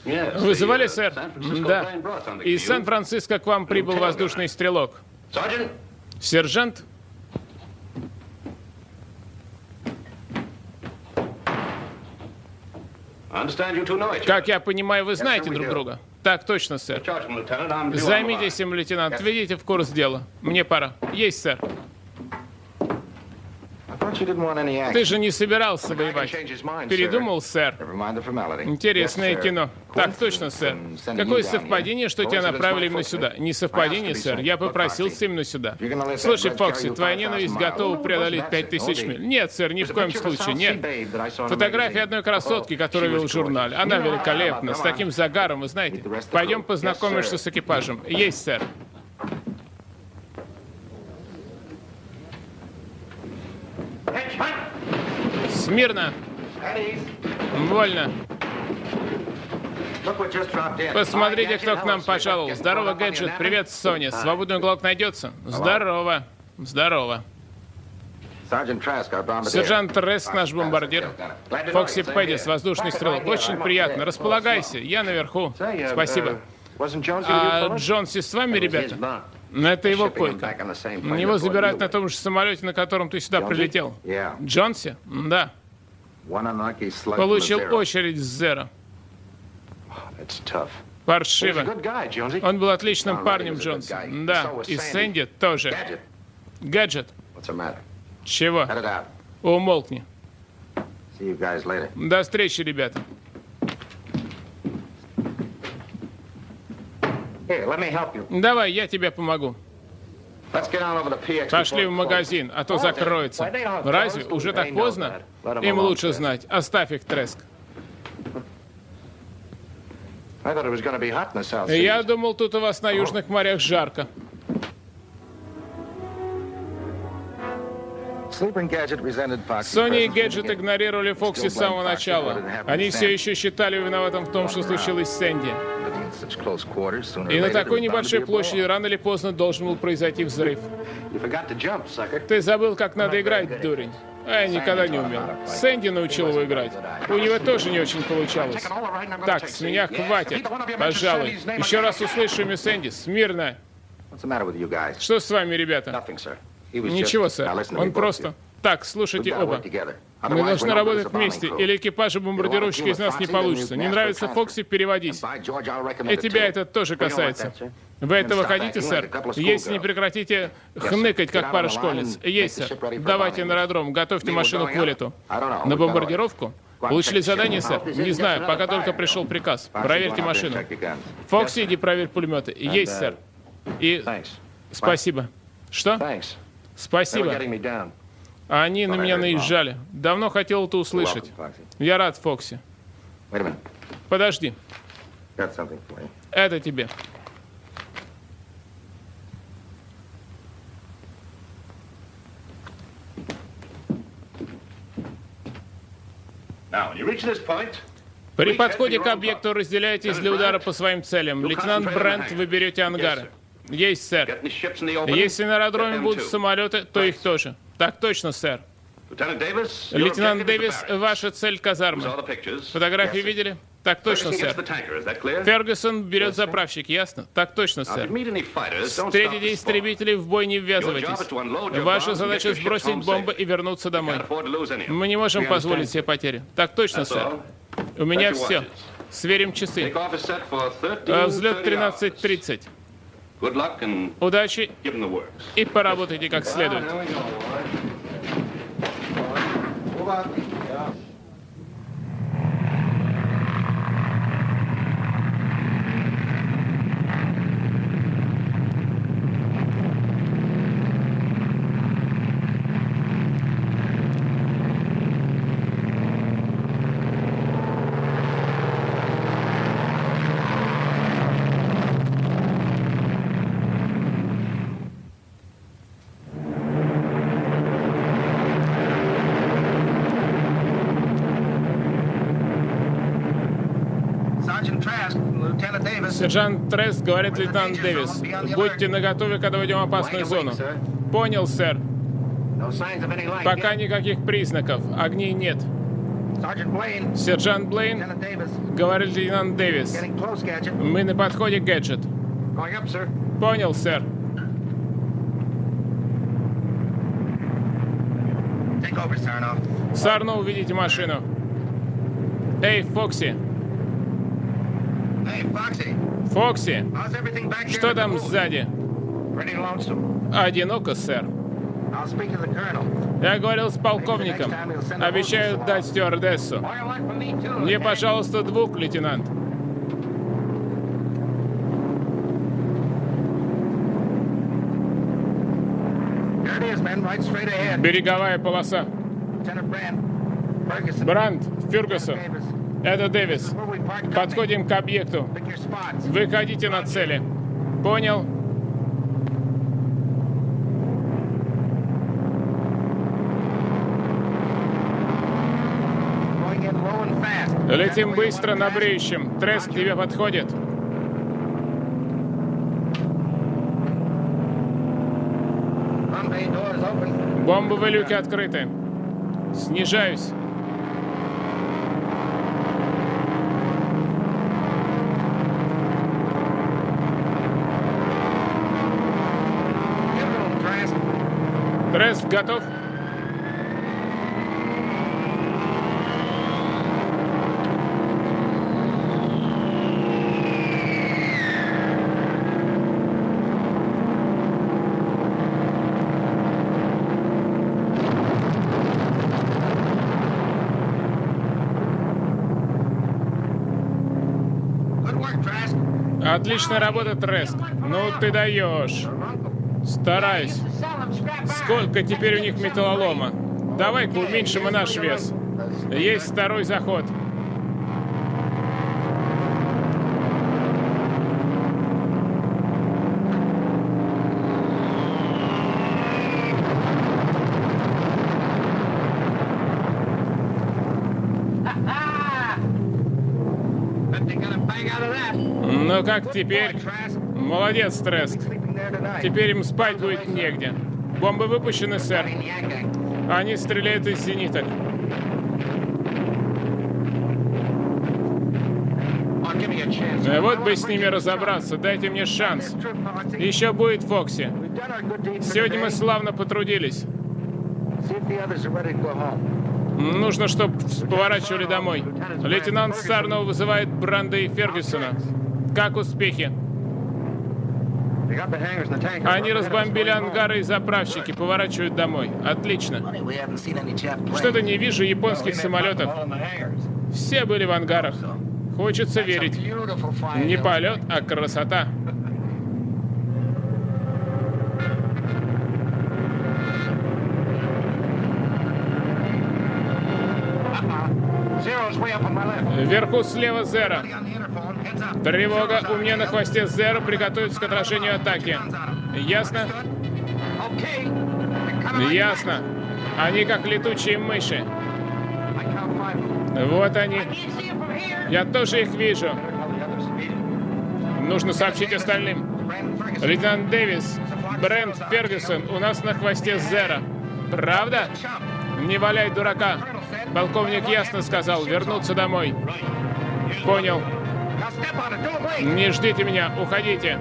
Вызывали, сэр? Да. Из Сан-Франциско к вам прибыл воздушный стрелок. Сержант? Как я понимаю, вы знаете друг друга? Так точно, сэр. Займитесь им, лейтенант. Введите в курс дела. Мне пора. Есть, сэр. Ты же не собирался воевать. Передумал, сэр. Интересное кино. Так точно, сэр. Какое совпадение, что тебя направили именно сюда? Не совпадение, сэр. Я попросился именно сюда. Слушай, Фокси, твоя ненависть готова преодолеть пять тысяч миль. Нет, сэр, ни в коем случае, нет. Фотография одной красотки, которую вел в журнале. Она великолепна, с таким загаром, вы знаете. Пойдем познакомишься с экипажем. Есть, сэр. Смирно. Вольно. Посмотрите, кто к нам пожаловал. Здорово, Гаджет. Привет, Соня. Свободный уголок найдется? Здорово. Здорово. Сержант Треск, наш бомбардир. Фокси Пэддис, воздушный стрелок. Очень приятно. Располагайся. Я наверху. Спасибо. А Джонси с вами, ребята? Но это его койка. Его забирают на том же самолете, на котором ты сюда прилетел. Джонси? Да. Получил очередь с Зера. Паршиво. Он был отличным парнем, Джонси. Да, и Сэнди тоже. Гаджет. Чего? Умолкни. До встречи, ребята. Давай, я тебе помогу. Пошли в магазин, а то закроется. Разве? Уже так поздно? Им лучше знать. Оставь их, Треск. Я думал, тут у вас на южных морях жарко. Sony и Gadget игнорировали Фокси с самого начала. Они все еще считали виноватым в том, что случилось с Сэнди. И на такой небольшой площади рано или поздно должен был произойти взрыв. Ты забыл, как надо играть, дурень. А я никогда не умел. Сэнди научил его играть. У него тоже не очень получалось. Так, с меня хватит. Пожалуй. Еще раз услышу имя Сэнди. Смирно. Что с вами, ребята? Ничего, сэр. Он просто... Так, слушайте оба. Мы должны работать вместе, или экипажа бомбардировщика из нас не получится. Не нравится Фокси, переводись. И тебя это тоже касается. Вы этого хотите, сэр? Если не прекратите хныкать, как пара школьниц. Есть, сэр. Давайте на аэродром, готовьте машину к вылету. На бомбардировку? Получили задание, сэр? Не знаю, пока только пришел приказ. Проверьте машину. Фокси, иди проверь пулеметы. Есть, сэр. И спасибо. Что? Спасибо. Они на меня наезжали. Давно хотел это услышать. Я рад, Фокси. Подожди. Это тебе. При подходе к объекту разделяйтесь для удара по своим целям. Лейтенант Брент, вы берете ангары. Есть, сэр. Если на аэродроме будут самолеты, то их тоже. Так точно, сэр. Лейтенант Дэвис, ваша цель казармы. Фотографии видели? Так точно, сэр. Фергюсон берет заправщик, ясно? Так точно, сэр. Встретите истребителей, в бой не ввязывайтесь. Ваша задача сбросить бомбы и вернуться домой. Мы не можем позволить себе потери. Так точно, сэр. У меня все. Сверим часы. А, взлет 13.30. Удачи и поработайте как следует. Сержант Тресс говорит лейтенант Дэвис. Будьте наготове, когда войдем в опасную зону. Понял, сэр. Пока никаких признаков. Огней нет. Сержант Блейн, говорит лейтенант Дэвис. Мы на подходе, Гаджет. Понял, сэр. Сарно, увидите машину. Эй, Фокси. Фокси, что там сзади? Одиноко, сэр. Я говорил с полковником. Обещают дать стюардессу. Мне, пожалуйста, двух, лейтенант. Береговая полоса. Бранд, Фергюсон. Это Дэвис. Подходим к объекту. Выходите на цели. Понял? Летим быстро на бреющем. Треск тебе подходит. Бомбовые люки открыты. Снижаюсь. Трест готов? Отличная работа, Треск. Ну ты даешь. Стараюсь. Сколько теперь у них металлолома? Давай-ка уменьшим и наш вес. Есть второй заход. Ну как теперь? Молодец, Трест. Теперь им спать будет негде. Бомбы выпущены, сэр. Они стреляют из зениток. Вот бы с ними разобраться, дайте мне шанс. Еще будет Фокси. Сегодня мы славно потрудились. Нужно, чтобы поворачивали домой. Лейтенант Сарнов вызывает Бранда и Фергюсона. Как успехи? Они разбомбили ангары и заправщики, поворачивают домой. Отлично. Что-то не вижу японских самолетов. Все были в ангарах. Хочется верить. Не полет, а красота. Вверху слева Зера. Тревога, у меня на хвосте Зера, приготовиться к отражению атаки. Ясно? Ясно. Они как летучие мыши. Вот они. Я тоже их вижу. Нужно сообщить остальным. Лейтенант Дэвис, Брент Фергюсон, у нас на хвосте Зера. Правда? Не валяй дурака. Полковник ясно сказал, вернуться домой. Понял. Не ждите меня, уходите.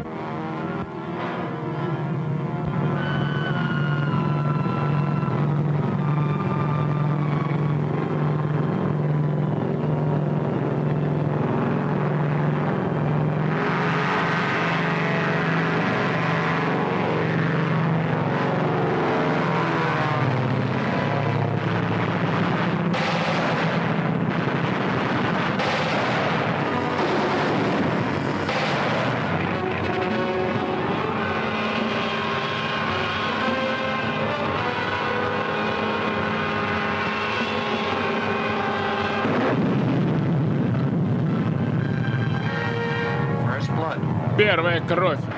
Первая кровь.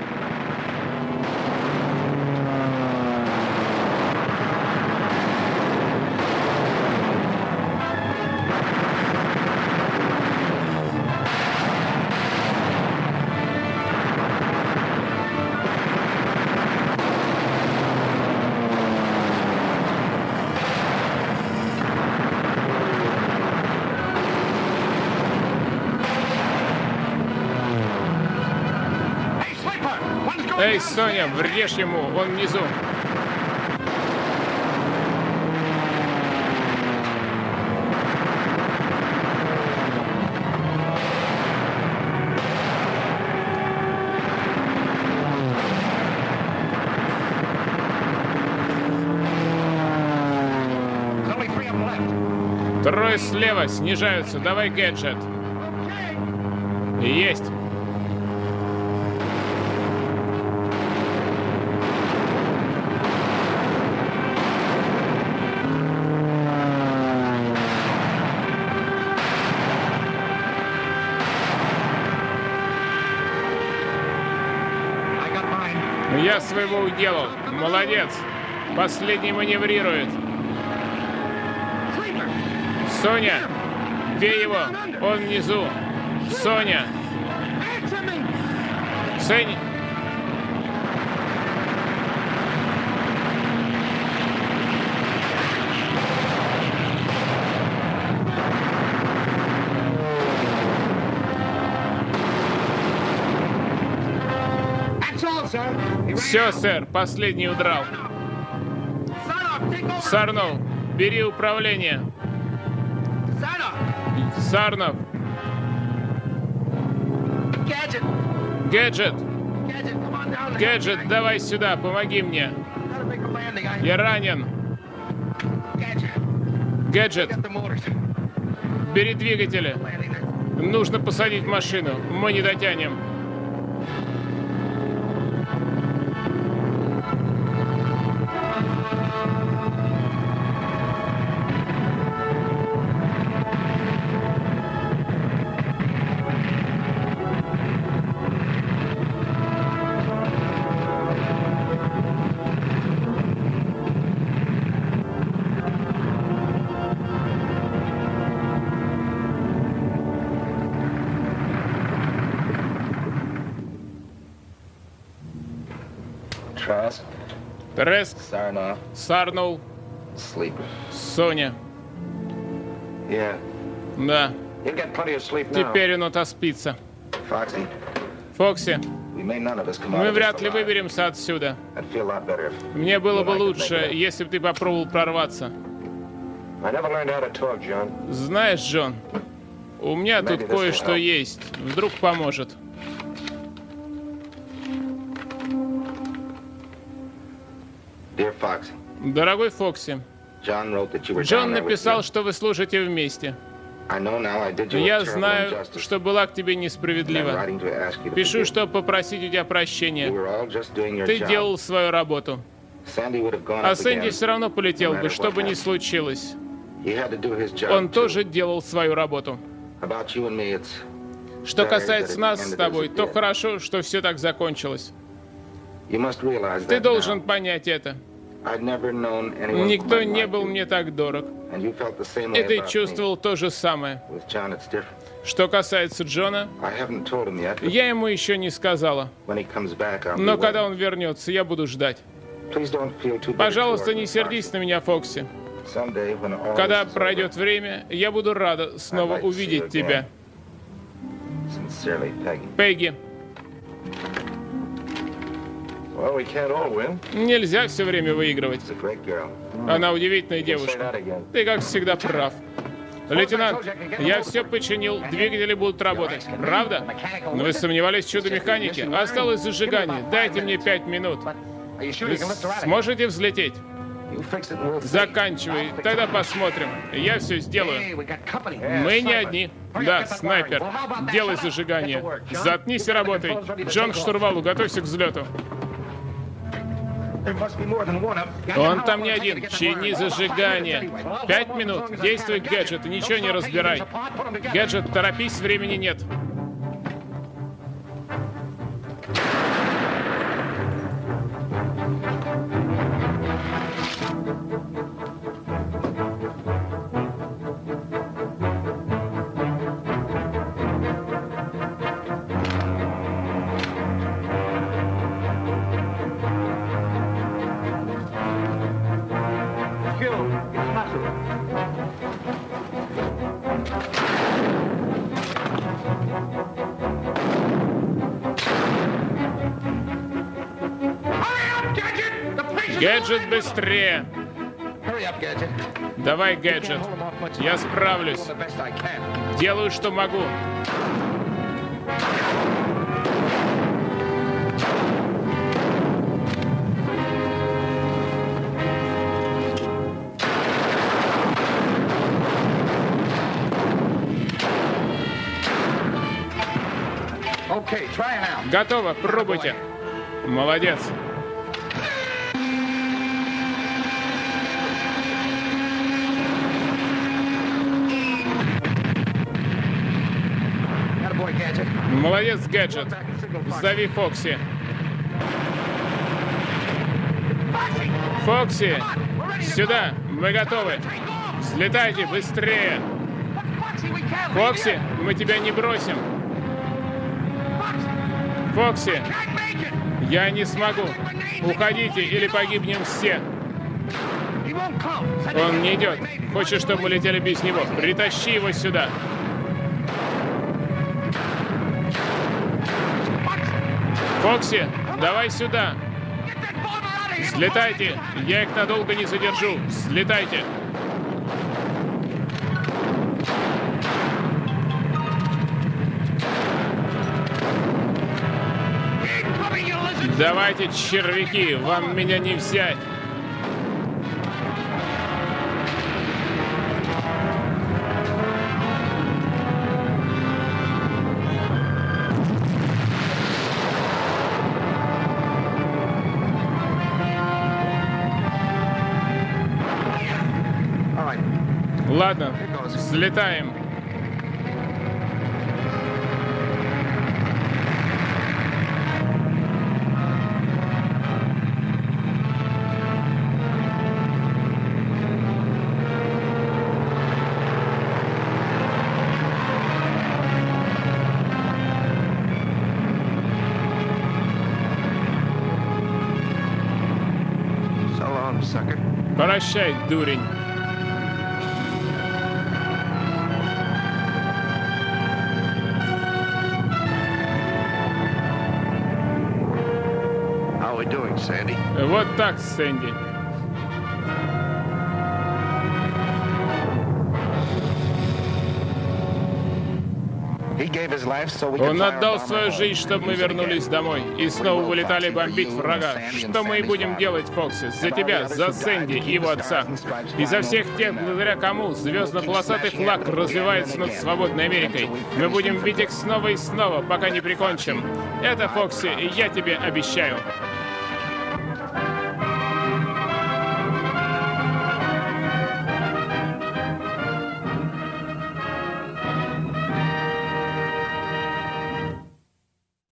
Соня, врежь ему, он внизу. Трое слева снижаются. Давай, гаджет. Есть. Своего уделал. Молодец. Последний маневрирует. Соня, бей его. Он внизу. Соня. Соня. Все, сэр, последний удрал. Сарнов, бери управление. Сарнов. Гаджет. Гаджет, давай сюда, помоги мне. Я ранен. Гаджет. Бери двигатели. Нужно посадить машину. Мы не дотянем. Треск. Сарнул. Соня. Да. Теперь он отоспится. Фокси, мы вряд ли выберемся отсюда. Мне было бы лучше, если бы ты попробовал прорваться. Знаешь, Джон, у меня тут кое-что есть. Вдруг поможет. Дорогой Фокси, Джон написал, что вы служите вместе. Я знаю, что была к тебе несправедлива. Пишу, чтобы попросить у тебя прощения. Ты делал свою работу. А Сэнди все равно полетел бы, что бы ни случилось. Он тоже делал свою работу. Что касается нас с тобой, то хорошо, что все так закончилось. Ты должен понять это. Никто не был мне так дорог. И ты чувствовал то же самое. Что касается Джона, я ему еще не сказала. Но когда он вернется, я буду ждать. Пожалуйста, не сердись на меня, Фокси. Когда пройдет время, я буду рада снова увидеть тебя. Пегги. Нельзя все время выигрывать. Она удивительная девушка. Ты, как всегда, прав. Лейтенант, я все починил, двигатели будут работать. Правда? Но вы сомневались в чудо механики? Осталось зажигание. Дайте мне пять минут. Вы сможете взлететь? Заканчивай, тогда посмотрим. Я все сделаю. Мы не одни. Да, снайпер. Делай зажигание. Заткнись и работай. Джон к штурвалу, готовься к взлету. Он там не один. Чини зажигание. Пять минут. Действуй, гаджет, и ничего не разбирай. Гаджет, торопись, времени нет. Гаджет быстрее! Давай, гаджет. Я справлюсь. Делаю, что могу. Готово, пробуйте. Молодец. Молодец, гаджет. Зови Фокси. Фокси, сюда, мы готовы. Взлетайте быстрее. Фокси, мы тебя не бросим. Фокси, я не смогу. Уходите или погибнем все. Он не идет. Хочешь, чтобы мы летели без него? Притащи его сюда. Фокси, давай сюда. Слетайте. Я их надолго не задержу. Слетайте. Давайте, червяки, вам меня не взять. Взлетаем. Прощай, дурень. Вот так, Сэнди. Он отдал свою жизнь, чтобы мы вернулись домой и снова вылетали бомбить врага. Что мы и будем делать, Фокси? За тебя, за Сэнди и его отца. И за всех тех, благодаря кому звездно-полосатый флаг развивается над свободной Америкой. Мы будем бить их снова и снова, пока не прикончим. Это, Фокси, я тебе обещаю.